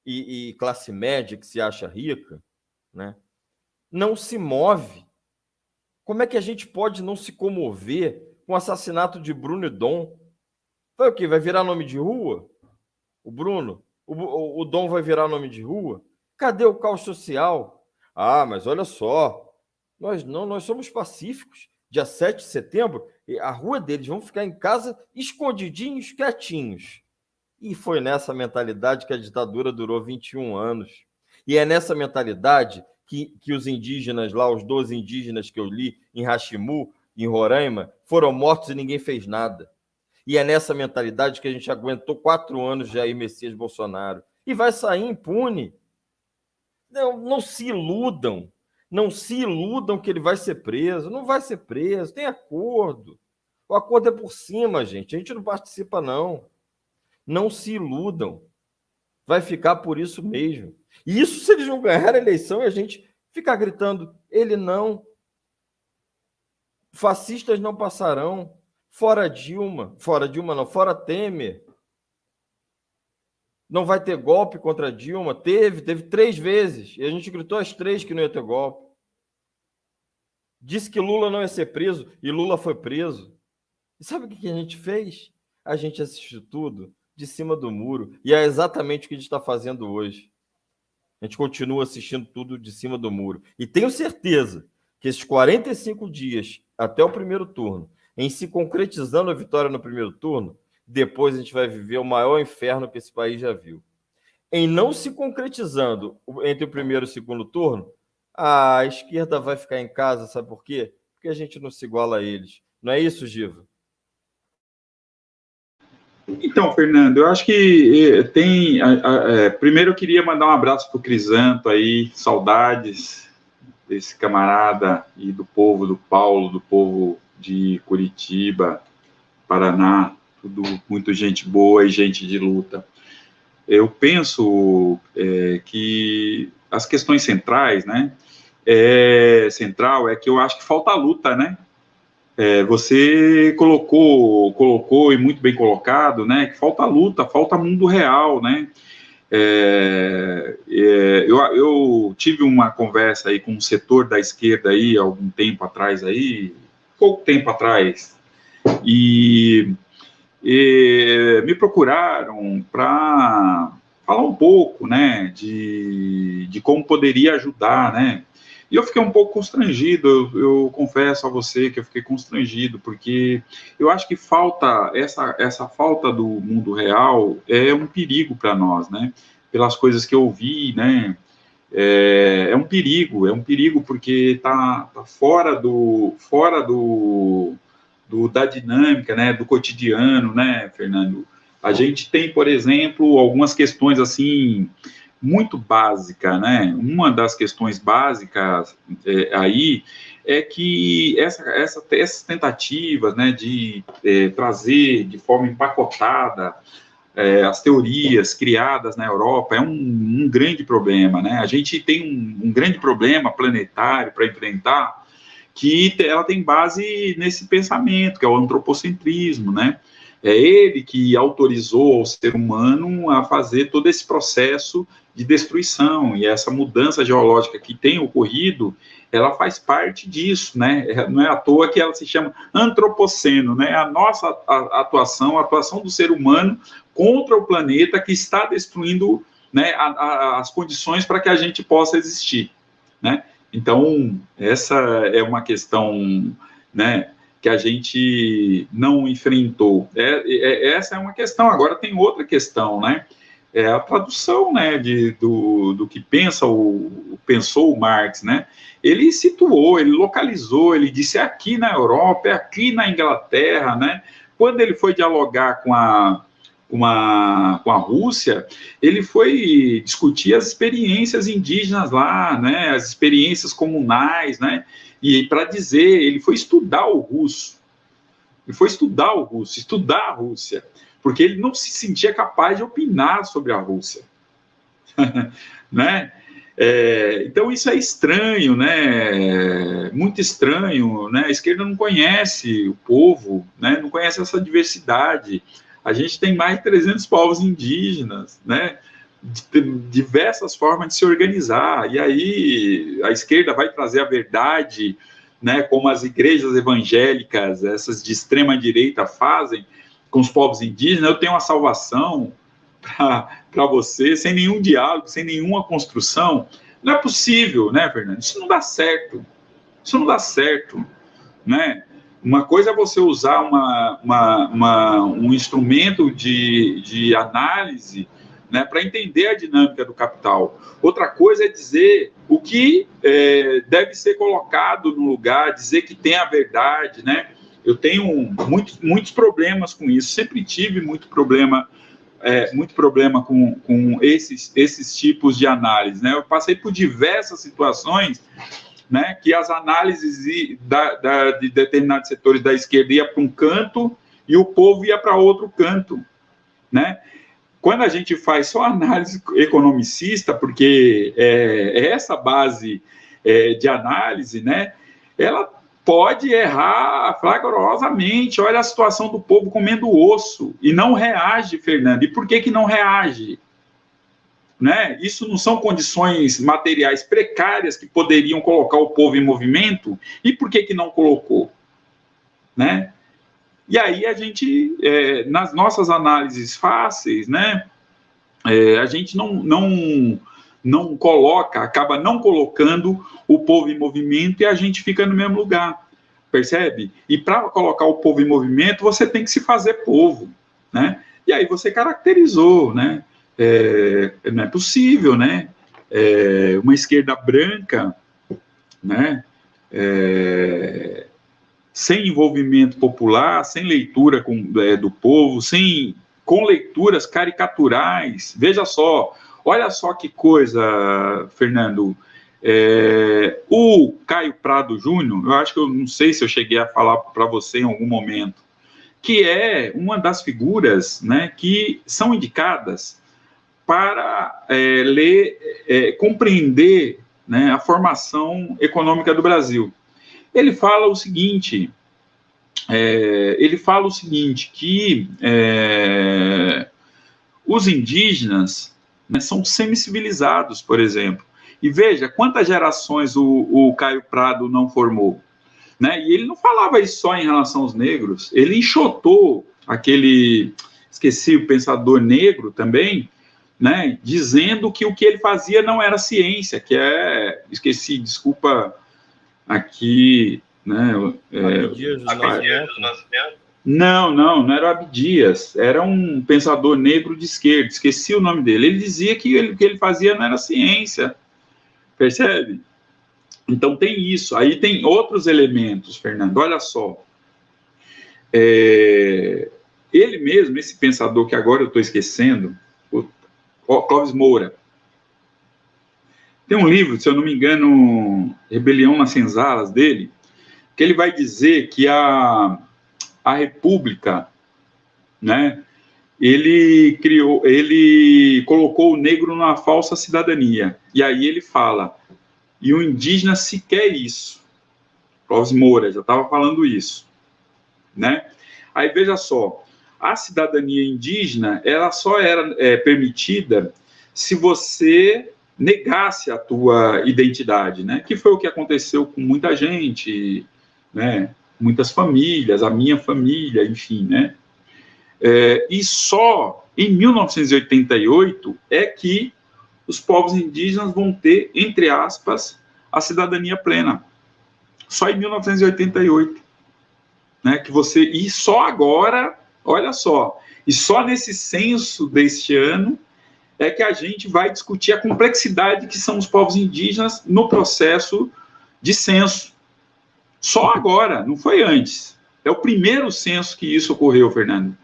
e, e classe média que se acha rica, né? Não se move como é que a gente pode não se comover com o assassinato de Bruno e Dom? Vai o quê? Vai virar nome de rua? O Bruno? O, o, o Dom vai virar nome de rua? Cadê o caos social? Ah, mas olha só, nós não, nós somos pacíficos. Dia 7 de setembro, a rua deles vão ficar em casa escondidinhos, quietinhos. E foi nessa mentalidade que a ditadura durou 21 anos. E é nessa mentalidade que, que os indígenas lá, os 12 indígenas que eu li em Rachimu, em Roraima, foram mortos e ninguém fez nada. E é nessa mentalidade que a gente aguentou quatro anos de Jair Messias Bolsonaro. E vai sair impune. Não, não se iludam. Não se iludam que ele vai ser preso. Não vai ser preso, tem acordo. O acordo é por cima, gente. A gente não participa, não. Não se iludam. Vai ficar por isso mesmo. E isso se eles não ganhar a eleição e a gente ficar gritando, ele não. Fascistas não passarão. Fora Dilma. Fora Dilma, não. Fora Temer. Não vai ter golpe contra Dilma. Teve, teve três vezes. E a gente gritou as três que não ia ter golpe. Disse que Lula não ia ser preso e Lula foi preso. E sabe o que a gente fez? A gente assistiu tudo de cima do muro. E é exatamente o que a gente está fazendo hoje. A gente continua assistindo tudo de cima do muro. E tenho certeza que esses 45 dias até o primeiro turno, em se concretizando a vitória no primeiro turno, depois a gente vai viver o maior inferno que esse país já viu. Em não se concretizando entre o primeiro e o segundo turno, a esquerda vai ficar em casa, sabe por quê? Porque a gente não se iguala a eles. Não é isso, Giva? Então, Fernando, eu acho que eh, tem. É, primeiro, eu queria mandar um abraço para o Crisanto aí, saudades desse camarada e do povo do Paulo, do povo de Curitiba, Paraná, tudo muito gente boa e gente de luta. Eu penso é, que as questões centrais, né? É, central é que eu acho que falta luta, né? É, você colocou, colocou e muito bem colocado, né? Que falta luta, falta mundo real, né? É, é, eu, eu, tive uma conversa aí com um setor da esquerda aí algum tempo atrás aí, pouco tempo atrás, e, e me procuraram para falar um pouco, né, de, de como poderia ajudar, né, e eu fiquei um pouco constrangido, eu, eu, confesso a você que eu fiquei constrangido, porque eu acho que falta, essa, essa falta do mundo real é um perigo para nós, né? Pelas coisas que eu vi, né? É, é, um perigo, é um perigo porque está tá fora do, fora do, do, da dinâmica, né? Do cotidiano, né, Fernando? A gente tem, por exemplo, algumas questões assim muito básica, né? Uma das questões básicas é, aí é que essa, essa, essas tentativas, né, de é, trazer de forma empacotada é, as teorias criadas na Europa é um, um, grande problema, né? A gente tem um, um grande problema planetário para enfrentar que ela tem base nesse pensamento, que é o antropocentrismo, né? É ele que autorizou o ser humano a fazer todo esse processo de destruição e essa mudança geológica que tem ocorrido, ela faz parte disso, né? É, não é à toa que ela se chama antropoceno, né? A nossa atuação, a atuação do ser humano contra o planeta que está destruindo, né, a, a, as condições para que a gente possa existir, né? Então essa é uma questão, né? que a gente não enfrentou. É, é, essa é uma questão. Agora tem outra questão, né? É a tradução, né, de, do, do que pensa o, pensou o Marx, né? Ele situou, ele localizou, ele disse é aqui na Europa, é aqui na Inglaterra, né? Quando ele foi dialogar com a com a, com a Rússia, ele foi discutir as experiências indígenas lá, né, as experiências comunais, né, e para dizer, ele foi estudar o russo. Ele foi estudar o russo, estudar a Rússia, porque ele não se sentia capaz de opinar sobre a Rússia. *laughs* né? É, então isso é estranho, né? Muito estranho, né? A esquerda não conhece o povo, né? Não conhece essa diversidade. A gente tem mais de 300 povos indígenas, né? diversas formas de se organizar. E aí a esquerda vai trazer a verdade, né, como as igrejas evangélicas, essas de extrema direita fazem com os povos indígenas. Eu tenho uma salvação para você, sem nenhum diálogo, sem nenhuma construção. Não é possível, né, Fernando? Isso não dá certo. Isso não dá certo, né? Uma coisa é você usar uma, uma, uma um instrumento de, de análise né, para entender a dinâmica do capital. Outra coisa é dizer o que é, deve ser colocado no lugar, dizer que tem a verdade, né? Eu tenho muito, muitos problemas com isso, sempre tive muito problema, é, muito problema com, com esses, esses tipos de análise, né? Eu passei por diversas situações né, que as análises da, da, de determinados setores da esquerda ia para um canto e o povo ia para outro canto, né? Quando a gente faz só análise economicista, porque é, é essa base é, de análise, né? Ela pode errar flagrosamente. Olha a situação do povo comendo osso e não reage, Fernando. E por que que não reage? Né? Isso não são condições materiais precárias que poderiam colocar o povo em movimento? E por que, que não colocou? Né? E aí a gente, é, nas nossas análises fáceis, né, é, a gente não, não, não coloca, acaba não colocando o povo em movimento e a gente fica no mesmo lugar, percebe? E para colocar o povo em movimento, você tem que se fazer povo, né? E aí você caracterizou, né? É, não é possível, né? É, uma esquerda branca, né? É, sem envolvimento popular, sem leitura com, é, do povo, sem com leituras caricaturais. Veja só, olha só que coisa, Fernando. É, o Caio Prado Júnior, eu acho que eu não sei se eu cheguei a falar para você em algum momento, que é uma das figuras né, que são indicadas para é, ler, é, compreender né, a formação econômica do Brasil. Ele fala o seguinte, é, ele fala o seguinte, que é, os indígenas né, são semicivilizados, por exemplo. E veja quantas gerações o, o Caio Prado não formou. Né? E ele não falava isso só em relação aos negros, ele enxotou aquele, esqueci o pensador negro também, né, dizendo que o que ele fazia não era ciência, que é, esqueci, desculpa aqui, né, é, Abdias não, não, não era o Abdias, era um pensador negro de esquerda, esqueci o nome dele, ele dizia que ele, o que ele fazia não era ciência, percebe? Então tem isso, aí tem outros elementos, Fernando, olha só, é, ele mesmo, esse pensador que agora eu estou esquecendo, Clóvis Moura. Tem um livro, se eu não me engano, Rebelião nas Senzalas dele, que ele vai dizer que a, a República, né, ele criou, ele colocou o negro numa falsa cidadania. E aí ele fala, e o indígena se quer isso. Clóvis Moura já estava falando isso, né? Aí veja só, a cidadania indígena ela só era é, permitida se você negasse a tua identidade, né? Que foi o que aconteceu com muita gente, né? Muitas famílias, a minha família, enfim, né? É, e só em 1988 é que os povos indígenas vão ter, entre aspas, a cidadania plena. Só em 1988, né? Que você e só agora Olha só, e só nesse censo deste ano é que a gente vai discutir a complexidade que são os povos indígenas no processo de censo. Só agora, não foi antes. É o primeiro censo que isso ocorreu, Fernando.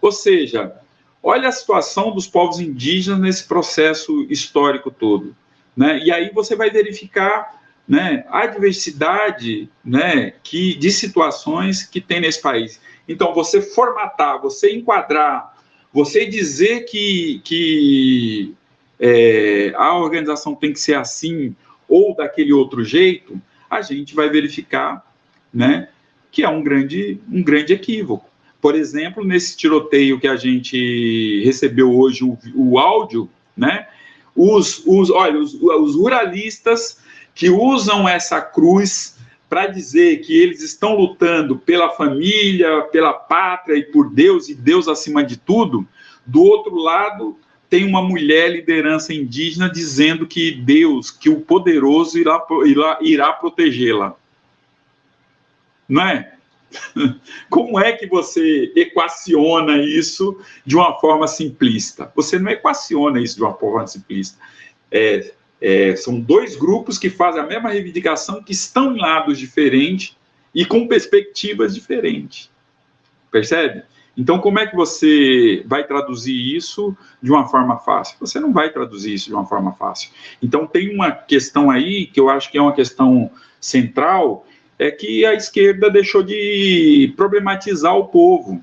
Ou seja, olha a situação dos povos indígenas nesse processo histórico todo. Né? E aí você vai verificar né, a diversidade né, que, de situações que tem nesse país. Então, você formatar, você enquadrar, você dizer que, que é, a organização tem que ser assim ou daquele outro jeito, a gente vai verificar né, que é um grande, um grande equívoco. Por exemplo, nesse tiroteio que a gente recebeu hoje, o, o áudio, né, os, os, olha, os, os ruralistas que usam essa cruz para dizer que eles estão lutando pela família, pela pátria e por Deus e Deus acima de tudo, do outro lado tem uma mulher liderança indígena dizendo que Deus, que o poderoso irá, irá, irá protegê-la. Não é? *laughs* Como é que você equaciona isso de uma forma simplista? Você não equaciona isso de uma forma simplista. É, é, são dois grupos que fazem a mesma reivindicação, que estão em lados diferentes e com perspectivas diferentes. Percebe? Então, como é que você vai traduzir isso de uma forma fácil? Você não vai traduzir isso de uma forma fácil. Então, tem uma questão aí que eu acho que é uma questão central, é que a esquerda deixou de problematizar o povo.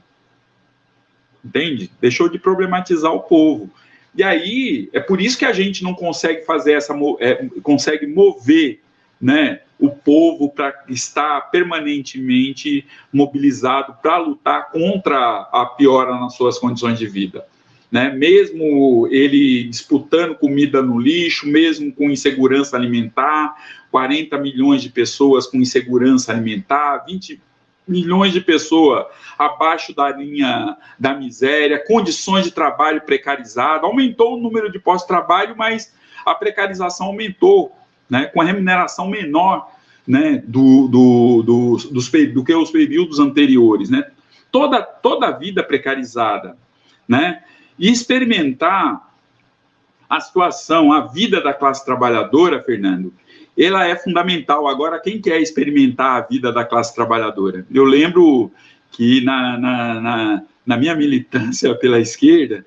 Entende? Deixou de problematizar o povo. E aí, é por isso que a gente não consegue fazer essa, é, consegue mover, né, o povo para estar permanentemente mobilizado para lutar contra a piora nas suas condições de vida. Né? Mesmo ele disputando comida no lixo, mesmo com insegurança alimentar, 40 milhões de pessoas com insegurança alimentar, 20 milhões de pessoas abaixo da linha da miséria, condições de trabalho precarizado, aumentou o número de postos de trabalho, mas a precarização aumentou né, com a remuneração menor né, do, do, do, dos, do que os períodos anteriores. Né? Toda, toda a vida precarizada. Né? E experimentar a situação, a vida da classe trabalhadora, Fernando, ela é fundamental. Agora, quem quer experimentar a vida da classe trabalhadora? Eu lembro que na, na, na, na minha militância pela esquerda,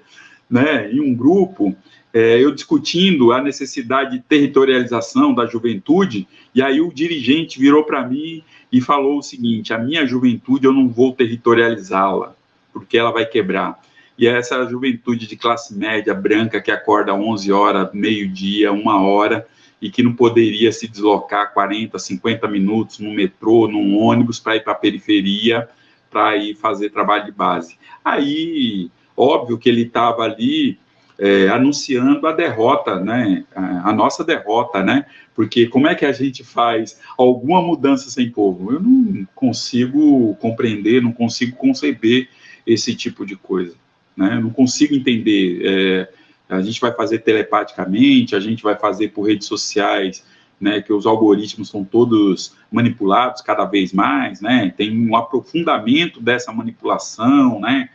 né, em um grupo, é, eu discutindo a necessidade de territorialização da juventude, e aí o dirigente virou para mim e falou o seguinte: a minha juventude eu não vou territorializá-la, porque ela vai quebrar. E é essa juventude de classe média branca que acorda 11 horas, meio-dia, uma hora, e que não poderia se deslocar 40, 50 minutos no metrô, num ônibus para ir para a periferia, para ir fazer trabalho de base. Aí, óbvio que ele estava ali é, anunciando a derrota, né, a, nossa derrota, né, porque como é que a gente faz alguma mudança sem povo? Eu não consigo compreender, não consigo conceber esse tipo de coisa, né, eu não consigo entender, é, a gente vai fazer telepaticamente, a gente vai fazer por redes sociais, né, que os algoritmos são todos manipulados cada vez mais, né, tem um aprofundamento dessa manipulação, né,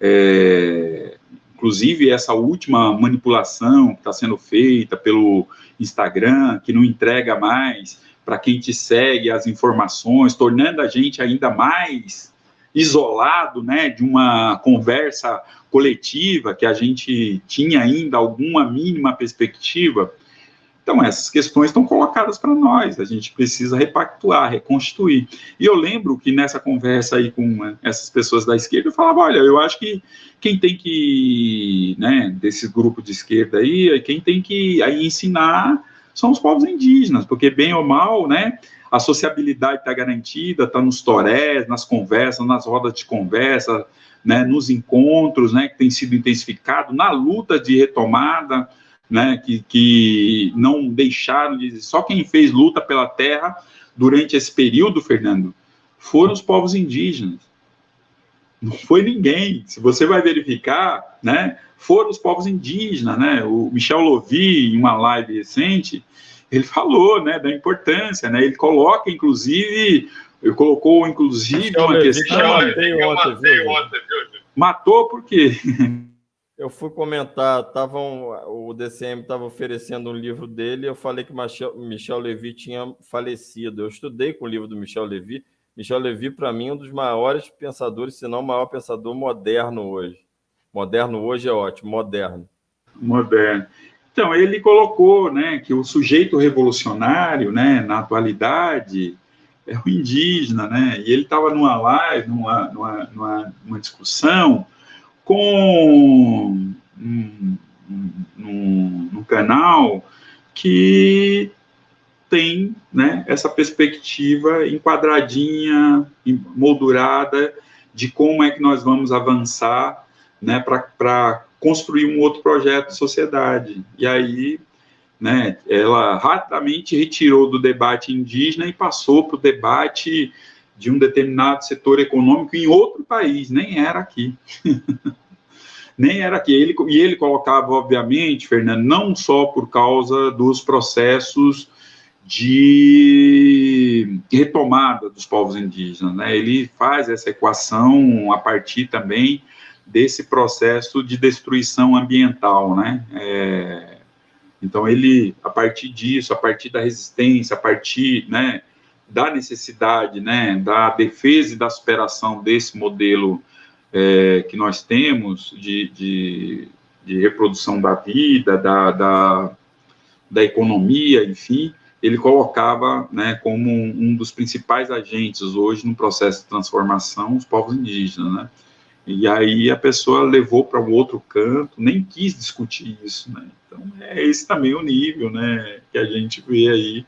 é, Inclusive, essa última manipulação que está sendo feita pelo Instagram, que não entrega mais para quem te segue as informações, tornando a gente ainda mais isolado né, de uma conversa coletiva que a gente tinha ainda alguma mínima perspectiva. Então, essas questões estão colocadas para nós, a gente precisa repactuar, reconstituir. E eu lembro que nessa conversa aí com né, essas pessoas da esquerda, eu falava: olha, eu acho que quem tem que, né, desse grupo de esquerda aí, quem tem que aí ensinar são os povos indígenas, porque bem ou mal, né, a sociabilidade está garantida, está nos torés, nas conversas, nas rodas de conversa, né, nos encontros, né, que tem sido intensificado, na luta de retomada, né, que, que não deixaram de. Só quem fez luta pela terra durante esse período, Fernando, foram os povos indígenas. Não foi ninguém. Se você vai verificar, né, foram os povos indígenas, né? O Michel Lovi, em uma live recente, ele falou, né, da importância, né? Ele coloca, inclusive, ele colocou, inclusive, Michel uma questão. Eu matei ontem, viu? Matou por quê? Eu fui comentar, tavam, o DCM estava oferecendo um livro dele, eu falei que Michel, Michel Levy tinha falecido. Eu estudei com o livro do Michel Levy. Michel Levy, para mim, é um dos maiores pensadores, se não o maior pensador moderno hoje. Moderno hoje é ótimo, moderno. Moderno. Então, ele colocou né, que o sujeito revolucionário, né, na atualidade, é o indígena, né? E ele estava numa live, numa, numa, numa, numa discussão com um, um, um, canal que tem né, essa perspectiva enquadradinha, moldurada de como é que nós vamos avançar né, para construir um outro projeto de sociedade. E aí, né, ela rapidamente retirou do debate indígena e passou para o debate de um determinado setor econômico em outro país, nem era aqui. *laughs* nem era aqui. Ele, e ele colocava, obviamente, Fernando, não só por causa dos processos de retomada dos povos indígenas, né? Ele faz essa equação a partir também desse processo de destruição ambiental, né? É, então ele, a partir disso, a partir da resistência, a partir, né, da necessidade, né, da defesa e da superação desse modelo é, que nós temos de, de, de reprodução da vida, da, da, da, economia, enfim, ele colocava né, como um, um, dos principais agentes hoje no processo de transformação os povos indígenas, né? E aí a pessoa levou para um outro canto, nem quis discutir isso, né? Então é esse também o nível, né, que a gente vê aí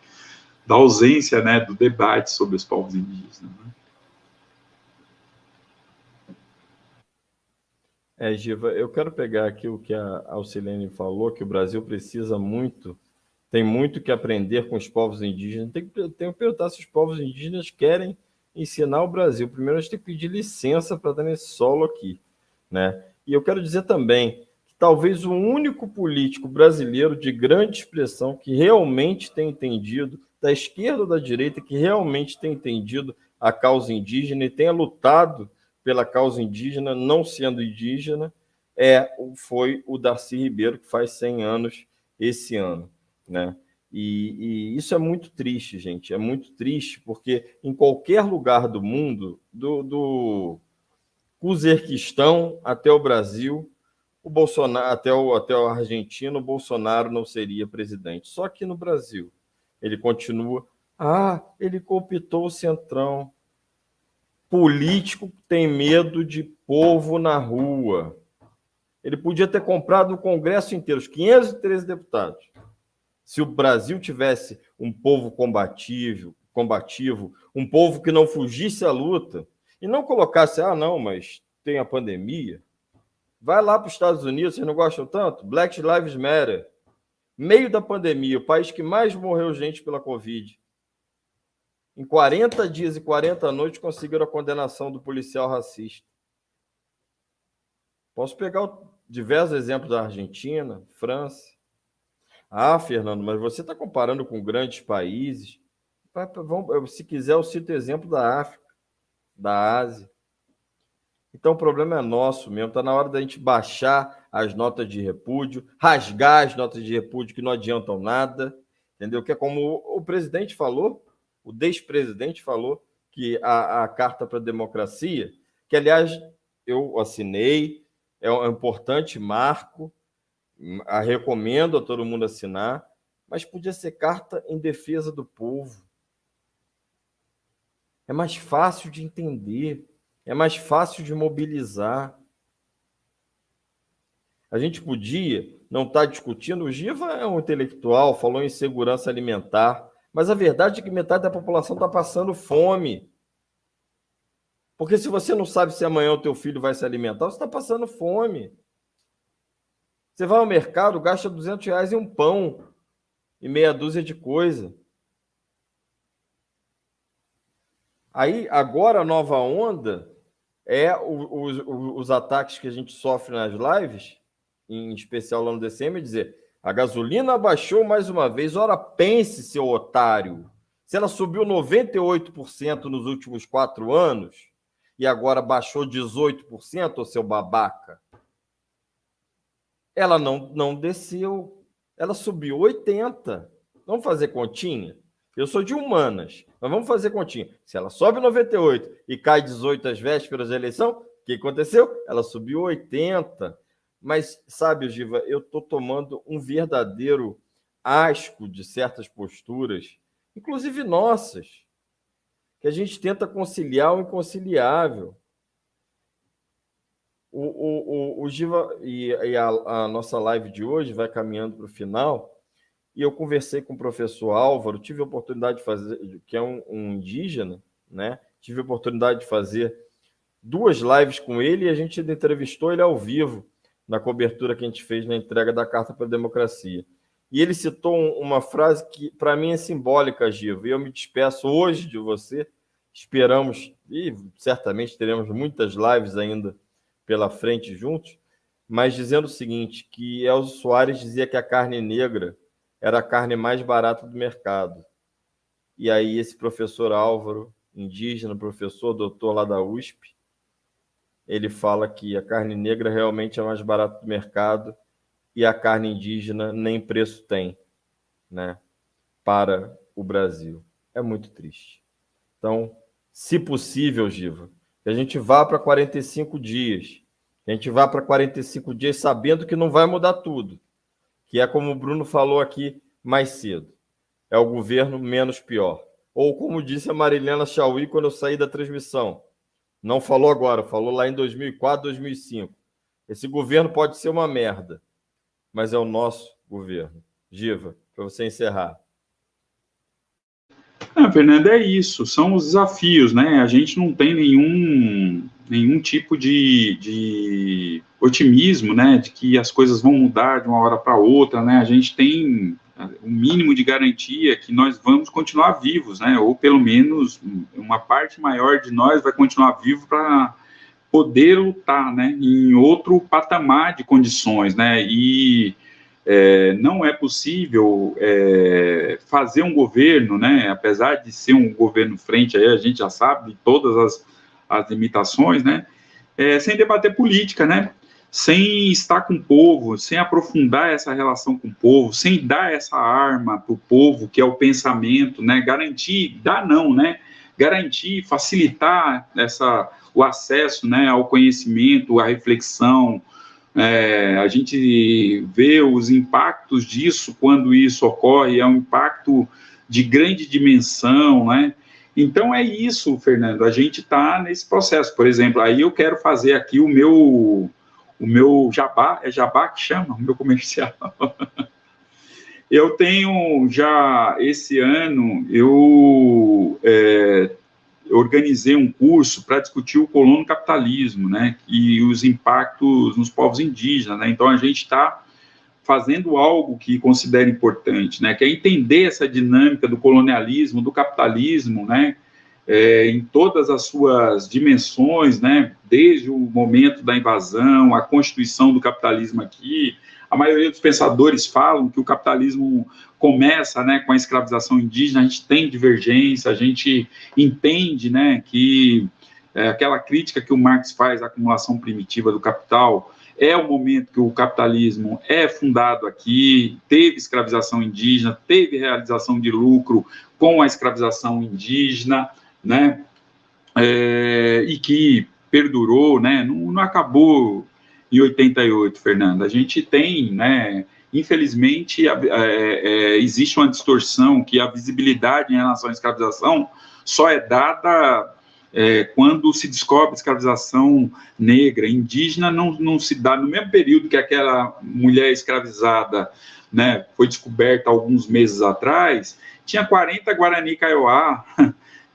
da ausência, né, do debate sobre os povos indígenas. Né? É, Giva, eu quero pegar aqui o que a Alcilene falou, que o Brasil precisa muito, tem muito que aprender com os povos indígenas. Tem que, tem que perguntar se os povos indígenas querem ensinar o Brasil. Primeiro, a gente tem que pedir licença para estar nesse solo aqui. Né? E eu quero dizer também que talvez o único político brasileiro de grande expressão que realmente tem entendido da esquerda ou da direita que realmente tem entendido a causa indígena e tenha lutado pela causa indígena, não sendo indígena, é foi o Darcy Ribeiro, que faz 100 anos esse ano. Né? E, e, isso é muito triste, gente. É muito triste, porque em qualquer lugar do mundo, do, do Uzerquistão até o Brasil, o Bolsonaro, até o, até o Argentina, o Bolsonaro não seria presidente. Só que no Brasil, ele continua. Ah, ele cooptou o Centrão. Político tem medo de povo na rua. Ele podia ter comprado o Congresso inteiro, os 513 deputados. Se o Brasil tivesse um povo combativo, combativo, um povo que não fugisse à luta e não colocasse, ah, não, mas tem a pandemia. Vai lá para os Estados Unidos, vocês não gostam tanto? Black Lives Matter meio da pandemia, o país que mais morreu gente pela Covid. Em 40 dias e 40 noites conseguiram a condenação do policial racista. Posso pegar diversos exemplos da Argentina, França. Ah, Fernando, mas você está comparando com grandes países. Se quiser, eu cito exemplo da África, da Ásia. Então o problema é nosso mesmo. Está na hora da gente baixar as notas de repúdio, rasgar as notas de repúdio que não adiantam nada, entendeu? Que é como o presidente falou, o despresidente falou, que a, a carta para a democracia, que aliás eu assinei, é um importante marco, a recomendo a todo mundo assinar, mas podia ser carta em defesa do povo. É mais fácil de entender é mais fácil de mobilizar. A gente podia não estar tá discutindo, o Giva é um intelectual, falou em segurança alimentar, mas a verdade é que metade da população está passando fome. Porque se você não sabe se amanhã o teu filho vai se alimentar, você está passando fome. Você vai ao mercado, gasta 200 reais em um pão e meia dúzia de coisa. Aí, agora, a nova onda é os, os ataques que a gente sofre nas lives, em especial lá no DCM, é dizer a gasolina baixou mais uma vez. Ora, pense, seu otário. Se ela subiu 98% nos últimos quatro anos e agora baixou 18%, ô seu babaca, ela não, não desceu. Ela subiu 80%. Vamos fazer continha? Eu sou de humanas, mas vamos fazer continha. Se ela sobe 98 e cai 18 às vésperas da eleição, o que aconteceu? Ela subiu 80. Mas, sabe, Giva, eu estou tomando um verdadeiro asco de certas posturas, inclusive nossas, que a gente tenta conciliar o inconciliável. O, o, o, o Giva e, e a, a nossa live de hoje vai caminhando para o final e eu conversei com o professor Álvaro, tive a oportunidade de fazer, que é um, um indígena, né? Tive a oportunidade de fazer duas lives com ele e a gente entrevistou ele ao vivo na cobertura que a gente fez na entrega da Carta para a Democracia. E ele citou uma frase que, para mim, é simbólica, Givo, e eu me despeço hoje de você. Esperamos, e certamente teremos muitas lives ainda pela frente juntos, mas dizendo o seguinte, que Elzo Soares dizia que a carne negra era a carne mais barata do mercado. E aí esse professor Álvaro, indígena, professor, doutor lá da USP, ele fala que a carne negra realmente é mais barata do mercado e a carne indígena nem preço tem, né, para o Brasil. É muito triste. Então, se possível, Giva, que a gente vá para 45 dias, que a gente vá para 45 dias sabendo que não vai mudar tudo, que é como o Bruno falou aqui mais cedo, é o governo menos pior. Ou como disse a Marilena Chauí quando eu saí da transmissão, não falou agora, falou lá em 2004, 2005. Esse governo pode ser uma merda, mas é o nosso governo. Giva, para você encerrar. Ah, Fernando, é isso, são os desafios, né? A gente não tem nenhum, nenhum tipo de, de otimismo, né? De que as coisas vão mudar de uma hora para outra, né? A gente tem o um mínimo de garantia que nós vamos continuar vivos, né? Ou pelo menos uma parte maior de nós vai continuar vivo para poder lutar, né? Em outro patamar de condições, né? E é, não é possível é, fazer um governo, né, apesar de ser um governo frente, aí a gente já sabe de todas as, as limitações, né, é, sem debater política, né, sem estar com o povo, sem aprofundar essa relação com o povo, sem dar essa arma para o povo, que é o pensamento, né, garantir, dar não, né, garantir, facilitar essa, o acesso, né, ao conhecimento, à reflexão, é, a gente vê os impactos disso quando isso ocorre, é um impacto de grande dimensão, né? Então é isso, Fernando. A gente está nesse processo. Por exemplo, aí eu quero fazer aqui o meu o meu jabá, é jabá que chama, o meu comercial. *laughs* eu tenho já esse ano, eu é, organizei um curso para discutir o colono capitalismo, né, e os impactos nos povos indígenas, né, então a gente está fazendo algo que considero importante, né, que é entender essa dinâmica do colonialismo, do capitalismo, né, é, em todas as suas dimensões, né, desde o momento da invasão, a constituição do capitalismo aqui, a maioria dos pensadores falam que o capitalismo começa né, com a escravização indígena, a gente tem divergência, a gente entende né, que é, aquela crítica que o Marx faz à acumulação primitiva do capital é o momento que o capitalismo é fundado aqui, teve escravização indígena, teve realização de lucro com a escravização indígena, né, é, e que perdurou, né, não, não acabou em 88, Fernando. A gente tem, né, infelizmente, é, é, existe uma distorção que a visibilidade em relação à escravização só é dada é, quando se descobre escravização negra, indígena, não, não se dá no mesmo período que aquela mulher escravizada né, foi descoberta alguns meses atrás, tinha 40 Guarani Kaiowá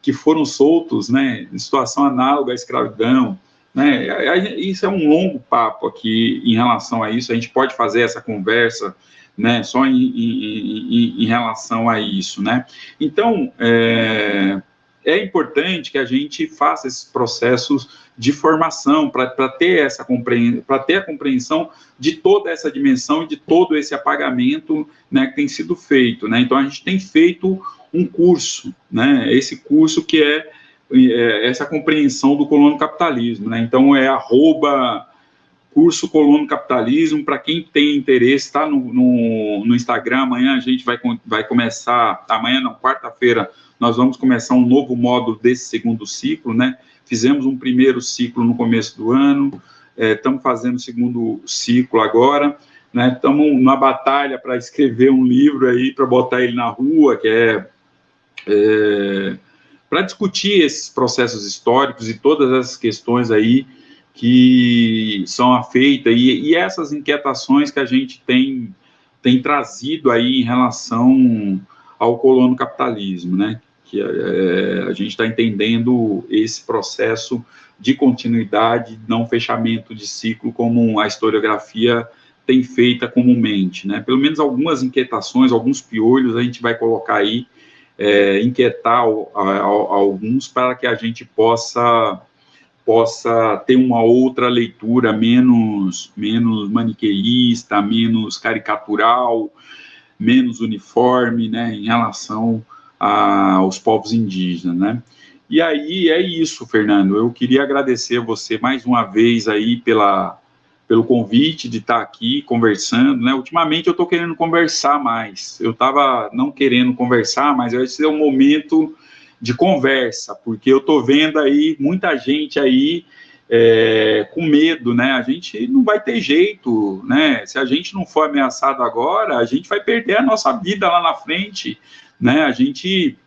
que foram soltos né, em situação análoga à escravidão. Né? Isso é um longo papo aqui em relação a isso, a gente pode fazer essa conversa né, só em, em, em relação a isso. Né? Então, é, é importante que a gente faça esses processos de formação para ter essa para ter a compreensão de toda essa dimensão e de todo esse apagamento né, que tem sido feito. Né? Então a gente tem feito um curso, né? Esse curso que é é, essa compreensão do colono capitalismo, né? Então é arroba curso colono capitalismo, para quem tem interesse, está no, no, no, Instagram, amanhã a gente vai, vai começar, amanhã não, quarta-feira, nós vamos começar um novo módulo desse segundo ciclo, né? Fizemos um primeiro ciclo no começo do ano, estamos é, fazendo o segundo ciclo agora, né? Estamos na batalha para escrever um livro aí, para botar ele na rua, que é, é para discutir esses processos históricos e todas essas questões aí que são afeitas e, e essas inquietações que a gente tem, tem trazido aí em relação ao colono capitalismo, né? Que é, a gente está entendendo esse processo de continuidade, não fechamento de ciclo, como a historiografia tem feita comumente, né? Pelo menos algumas inquietações, alguns piolhos a gente vai colocar aí é, inquietar a, a, a alguns para que a gente possa possa ter uma outra leitura menos menos maniqueísta, menos caricatural, menos uniforme, né, em relação a, aos povos indígenas, né? E aí é isso, Fernando. Eu queria agradecer você mais uma vez aí pela pelo convite de estar aqui conversando, né? Ultimamente eu estou querendo conversar mais. Eu estava não querendo conversar, mas esse é o momento de conversa, porque eu estou vendo aí muita gente aí é, com medo, né? A gente não vai ter jeito, né? Se a gente não for ameaçado agora, a gente vai perder a nossa vida lá na frente, né? A gente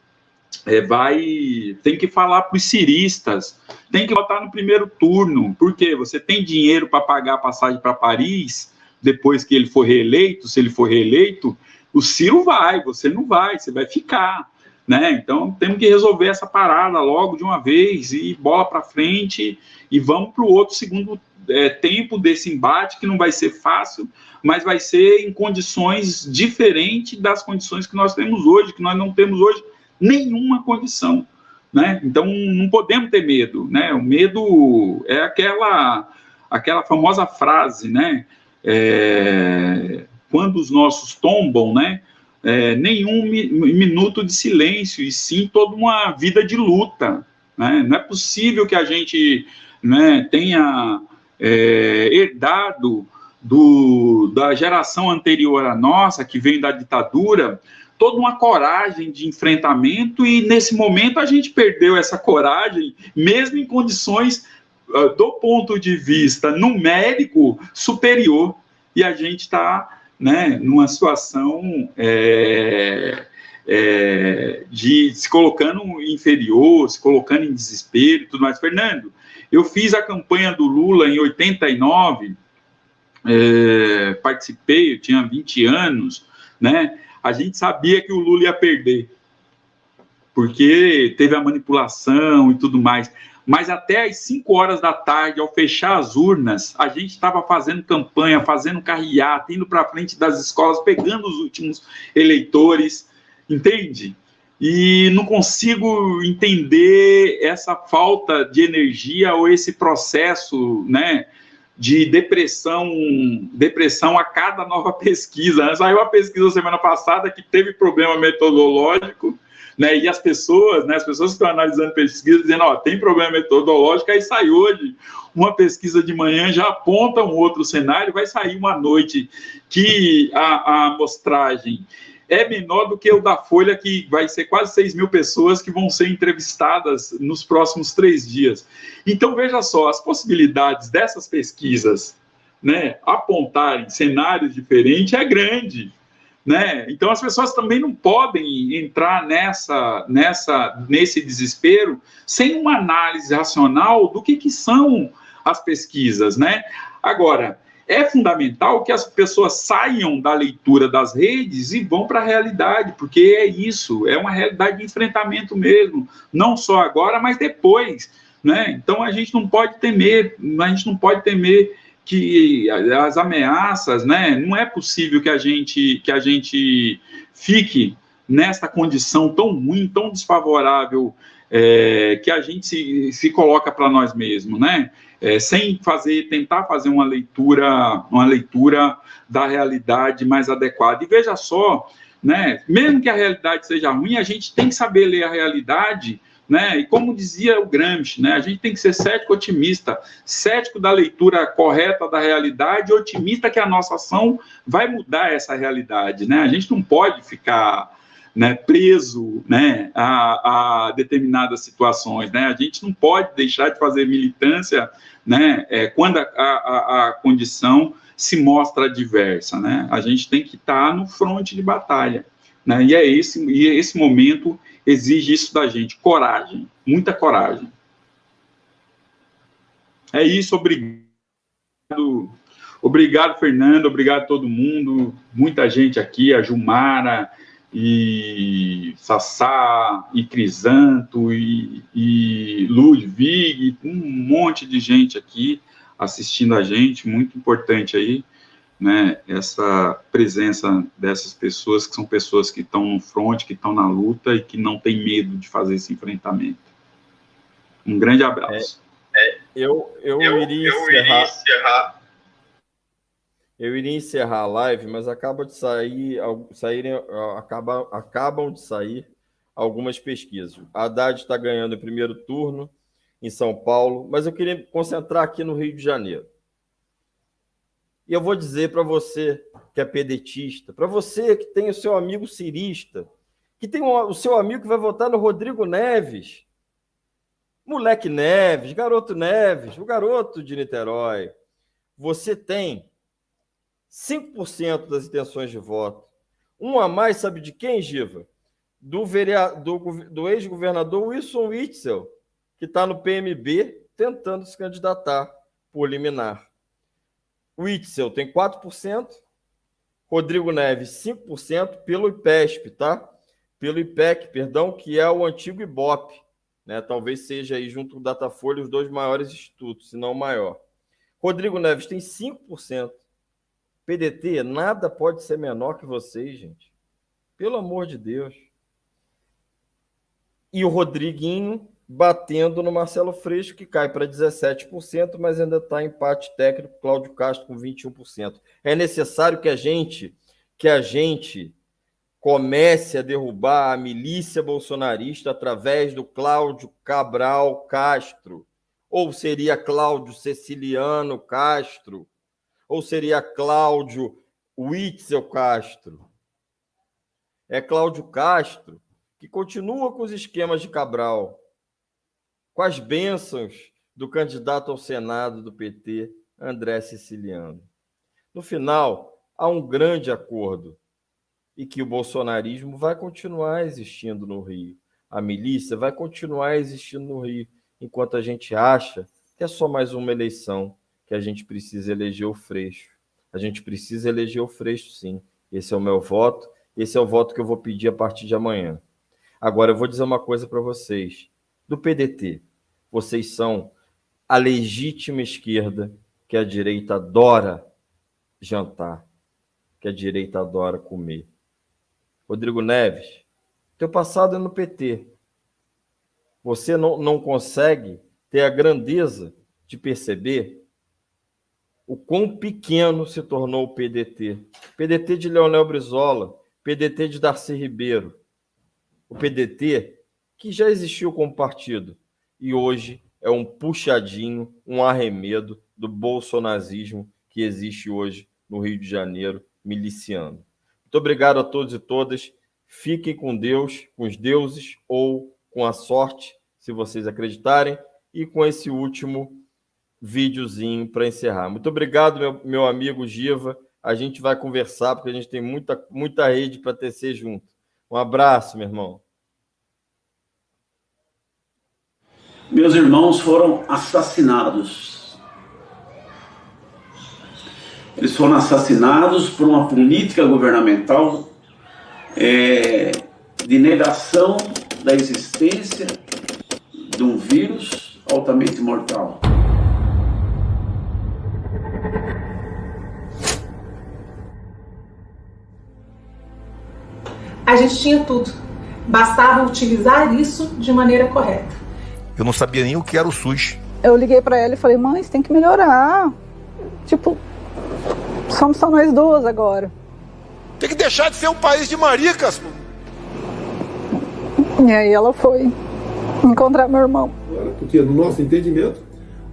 é, vai tem que falar para os ciristas, tem que votar no primeiro turno, porque você tem dinheiro para pagar a passagem para Paris depois que ele for reeleito, se ele for reeleito, o Ciro vai, você não vai, você vai ficar. Né? Então temos que resolver essa parada logo de uma vez e bola para frente e vamos para o outro segundo é, tempo desse embate que não vai ser fácil, mas vai ser em condições diferentes das condições que nós temos hoje, que nós não temos hoje nenhuma condição, né? Então não podemos ter medo, né? O medo é aquela aquela famosa frase, né? É, quando os nossos tombam, né? É, nenhum mi minuto de silêncio e sim toda uma vida de luta, né? Não é possível que a gente né, tenha é, herdado do, da geração anterior à nossa, que vem da ditadura, toda uma coragem de enfrentamento e nesse momento a gente perdeu essa coragem, mesmo em condições uh, do ponto de vista numérico superior e a gente está né, numa situação é, é, de se colocando inferior, se colocando em desespero e tudo mais. Fernando, eu fiz a campanha do Lula em 89, é, participei, eu tinha 20 anos, né? a gente sabia que o Lula ia perder, porque teve a manipulação e tudo mais. Mas até às 5 horas da tarde, ao fechar as urnas, a gente estava fazendo campanha, fazendo carreata, indo para frente das escolas, pegando os últimos eleitores, entende? E não consigo entender essa falta de energia ou esse processo, né? de depressão, depressão a cada nova *laughs* pesquisa. Saiu a pesquisa semana passada que teve problema metodológico, né? E as pessoas, né? As pessoas que estão analisando pesquisa dizendo, ó, tem problema metodológico, aí sai hoje uma pesquisa de manhã já aponta um outro cenário, vai sair uma noite que a, a amostragem é menor do que o da Folha, que vai ser quase 6 mil pessoas que vão ser entrevistadas nos próximos três dias. Então, veja só, as possibilidades dessas pesquisas né, apontarem cenários diferentes é grande. Né? Então, as pessoas também não podem entrar nessa, nessa, nesse desespero sem uma análise racional do que, que são as pesquisas. Né? Agora, é fundamental que as pessoas saiam da leitura das redes e vão para a realidade, porque é isso, é uma realidade de enfrentamento mesmo, não só agora, mas depois, né? Então a gente não pode temer, a gente não pode temer que as ameaças, né? Não é possível que a gente que a gente fique nesta condição tão ruim, tão desfavorável é, que a gente se, se coloca para nós mesmos, né? é, sem fazer, tentar fazer uma leitura, uma leitura da realidade mais adequada. E veja só, né, mesmo que a realidade seja ruim, a gente tem que saber ler a realidade, né? E como dizia o Gramsci, né, a gente tem que ser cético otimista, cético da leitura correta da realidade, otimista que a nossa ação vai mudar essa realidade, né? A gente não pode ficar né, preso né, a, a, determinadas situações. Né? A gente não pode deixar de fazer militância né, é, quando a, a, a, condição se mostra adversa. Né? A gente tem que estar no fronte de batalha. Né? E, é esse, e esse momento exige isso da gente, coragem, muita coragem. É isso, obrigado. Obrigado, Fernando, obrigado a todo mundo, muita gente aqui, a Jumara, e Sassá, e Crisanto, e, e Ludwig, um monte de gente aqui assistindo a gente, muito importante aí, né, essa presença dessas pessoas, que são pessoas que estão no front, que estão na luta e que não têm medo de fazer esse enfrentamento. Um grande abraço. É, é, eu, eu, eu, iria, eu encerrar... iria encerrar eu iria encerrar a live, mas acaba de sair, saírem, acaba, acabam de sair algumas pesquisas. A Haddad está ganhando o primeiro turno em São Paulo, mas eu queria me concentrar aqui no Rio de Janeiro. E eu vou dizer para você que é pedetista, para você que tem o seu amigo cirista, que tem o seu amigo que vai votar no Rodrigo Neves. Moleque Neves, garoto Neves, o garoto de Niterói. Você tem 5% das intenções de voto. Um a mais, sabe de quem, Giva? Do, do, do ex-governador Wilson Witzel, que está no PMB tentando se candidatar por liminar. O tem 4%, Rodrigo Neves 5% pelo IPESP, tá? Pelo IPEC, perdão, que é o antigo IBOP, né? Talvez seja aí junto com o Datafolha os dois maiores institutos, se não o maior. Rodrigo Neves tem 5%. PDT, nada pode ser menor que vocês, gente. Pelo amor de Deus. E o Rodriguinho batendo no Marcelo Freixo, que cai para 17%, mas ainda está empate técnico, Cláudio Castro com 21%. É necessário que a gente, que a gente comece a derrubar a milícia bolsonarista através do Cláudio Cabral Castro. Ou seria Cláudio Ceciliano Castro? Ou seria Cláudio Witzel Castro? É Cláudio Castro que continua com os esquemas de Cabral, com as bênçãos do candidato ao Senado do PT, André Siciliano. No final, há um grande acordo e que o bolsonarismo vai continuar existindo no Rio. A milícia vai continuar existindo no Rio, enquanto a gente acha que é só mais uma eleição que a gente precisa eleger o Freixo. A gente precisa eleger o Freixo, sim. Esse é o meu voto, esse é o voto que eu vou pedir a partir de amanhã. Agora, eu vou dizer uma coisa para vocês. Do PDT, vocês são a legítima esquerda que a direita adora jantar, que a direita adora comer. Rodrigo Neves, teu passado é no PT. Você não, não consegue ter a grandeza de perceber o quão pequeno se tornou o PDT. PDT de Leonel Brizola, PDT de Darcy Ribeiro. O PDT que já existiu como partido, e hoje é um puxadinho, um arremedo do bolsonazismo que existe hoje no Rio de Janeiro, miliciano. Muito obrigado a todos e todas. Fiquem com Deus, com os deuses ou com a sorte, se vocês acreditarem, e com esse último videozinho para encerrar. Muito obrigado, meu, meu amigo Giva. A gente vai conversar, porque a gente tem muita, muita rede para tecer junto. Um abraço, meu irmão. Meus irmãos foram assassinados. Eles foram assassinados por uma política governamental é, de negação da existência de um vírus altamente mortal. A gente tinha tudo. Bastava utilizar isso de maneira correta. Eu não sabia nem o que era o SUS. Eu liguei para ela e falei, mãe, você tem que melhorar. Tipo, somos só nós duas agora. Tem que deixar de ser um país de maricas. E aí ela foi encontrar meu irmão. Porque no nosso entendimento,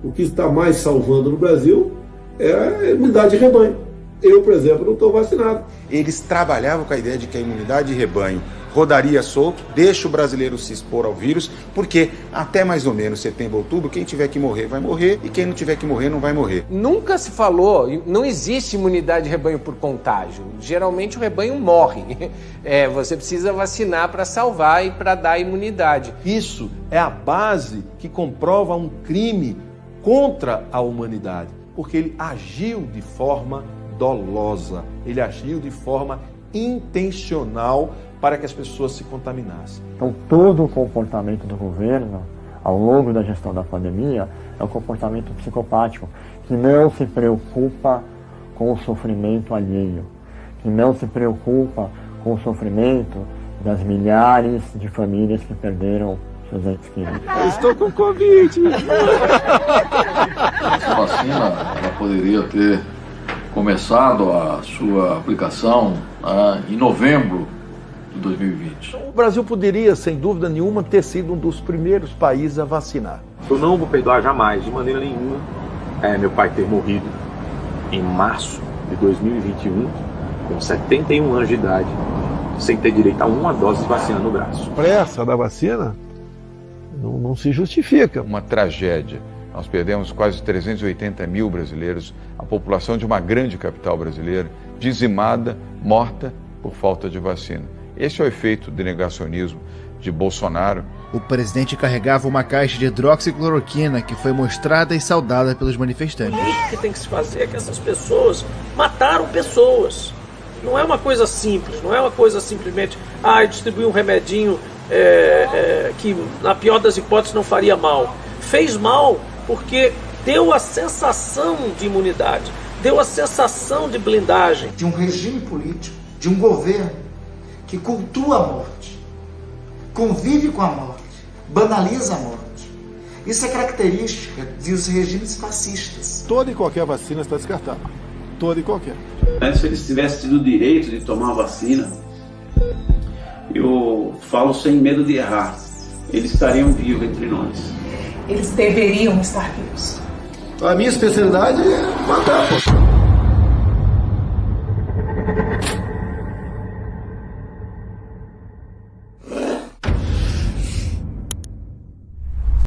o que está mais salvando no Brasil é a imunidade de rebanho. Eu, por exemplo, não estou vacinado. Eles trabalhavam com a ideia de que a imunidade de rebanho rodaria solto, deixa o brasileiro se expor ao vírus, porque até mais ou menos setembro, outubro, quem tiver que morrer vai morrer e quem não tiver que morrer não vai morrer. Nunca se falou, não existe imunidade de rebanho por contágio. Geralmente o rebanho morre. *laughs* É, você precisa vacinar para salvar e para dar imunidade. Isso é a base que comprova um crime contra a humanidade, porque ele agiu de forma dolosa, ele agiu de forma intencional para que as pessoas se contaminassem. Então, todo o comportamento do governo ao longo da gestão da pandemia é um comportamento psicopático, que não se preocupa com o sofrimento alheio, que não se preocupa com o sofrimento das milhares de famílias que perderam seus entes queridos. Eu estou com Covid! Essa vacina ela poderia ter começado a sua aplicação ah, em novembro de 2020. O Brasil poderia, sem dúvida nenhuma, ter sido um dos primeiros países a vacinar. Eu não vou perdoar jamais, de maneira nenhuma, é, meu pai ter morrido em março de 2021, com 71 anos de idade, sem ter direito a uma dose de vacina no braço. Pressa da vacina não, não se justifica. Uma tragédia. Nós perdemos quase 380 mil brasileiros, a população de uma grande capital brasileira, dizimada, morta por falta de vacina. Esse é o efeito do negacionismo de Bolsonaro. O presidente carregava uma caixa de hidroxicloroquina que foi mostrada e saudada pelos manifestantes. O que tem que se fazer é que essas pessoas mataram pessoas. Não é uma coisa simples, não é uma coisa simplesmente, ah, distribuir um remedinho é, é, que, na pior das hipóteses, não faria mal. Fez mal porque deu a sensação de imunidade, deu a sensação de blindagem. De um regime político, de um governo que cultua a morte, convive com a morte, banaliza a morte. Isso é característica dos regimes fascistas. Toda e qualquer vacina está descartada. Toda e qualquer. Se eles tivessem tido o direito de tomar a vacina, eu falo sem medo de errar, eles estariam vivos entre nós. Eles deveriam estar vivos. A minha especialidade é matar, pô.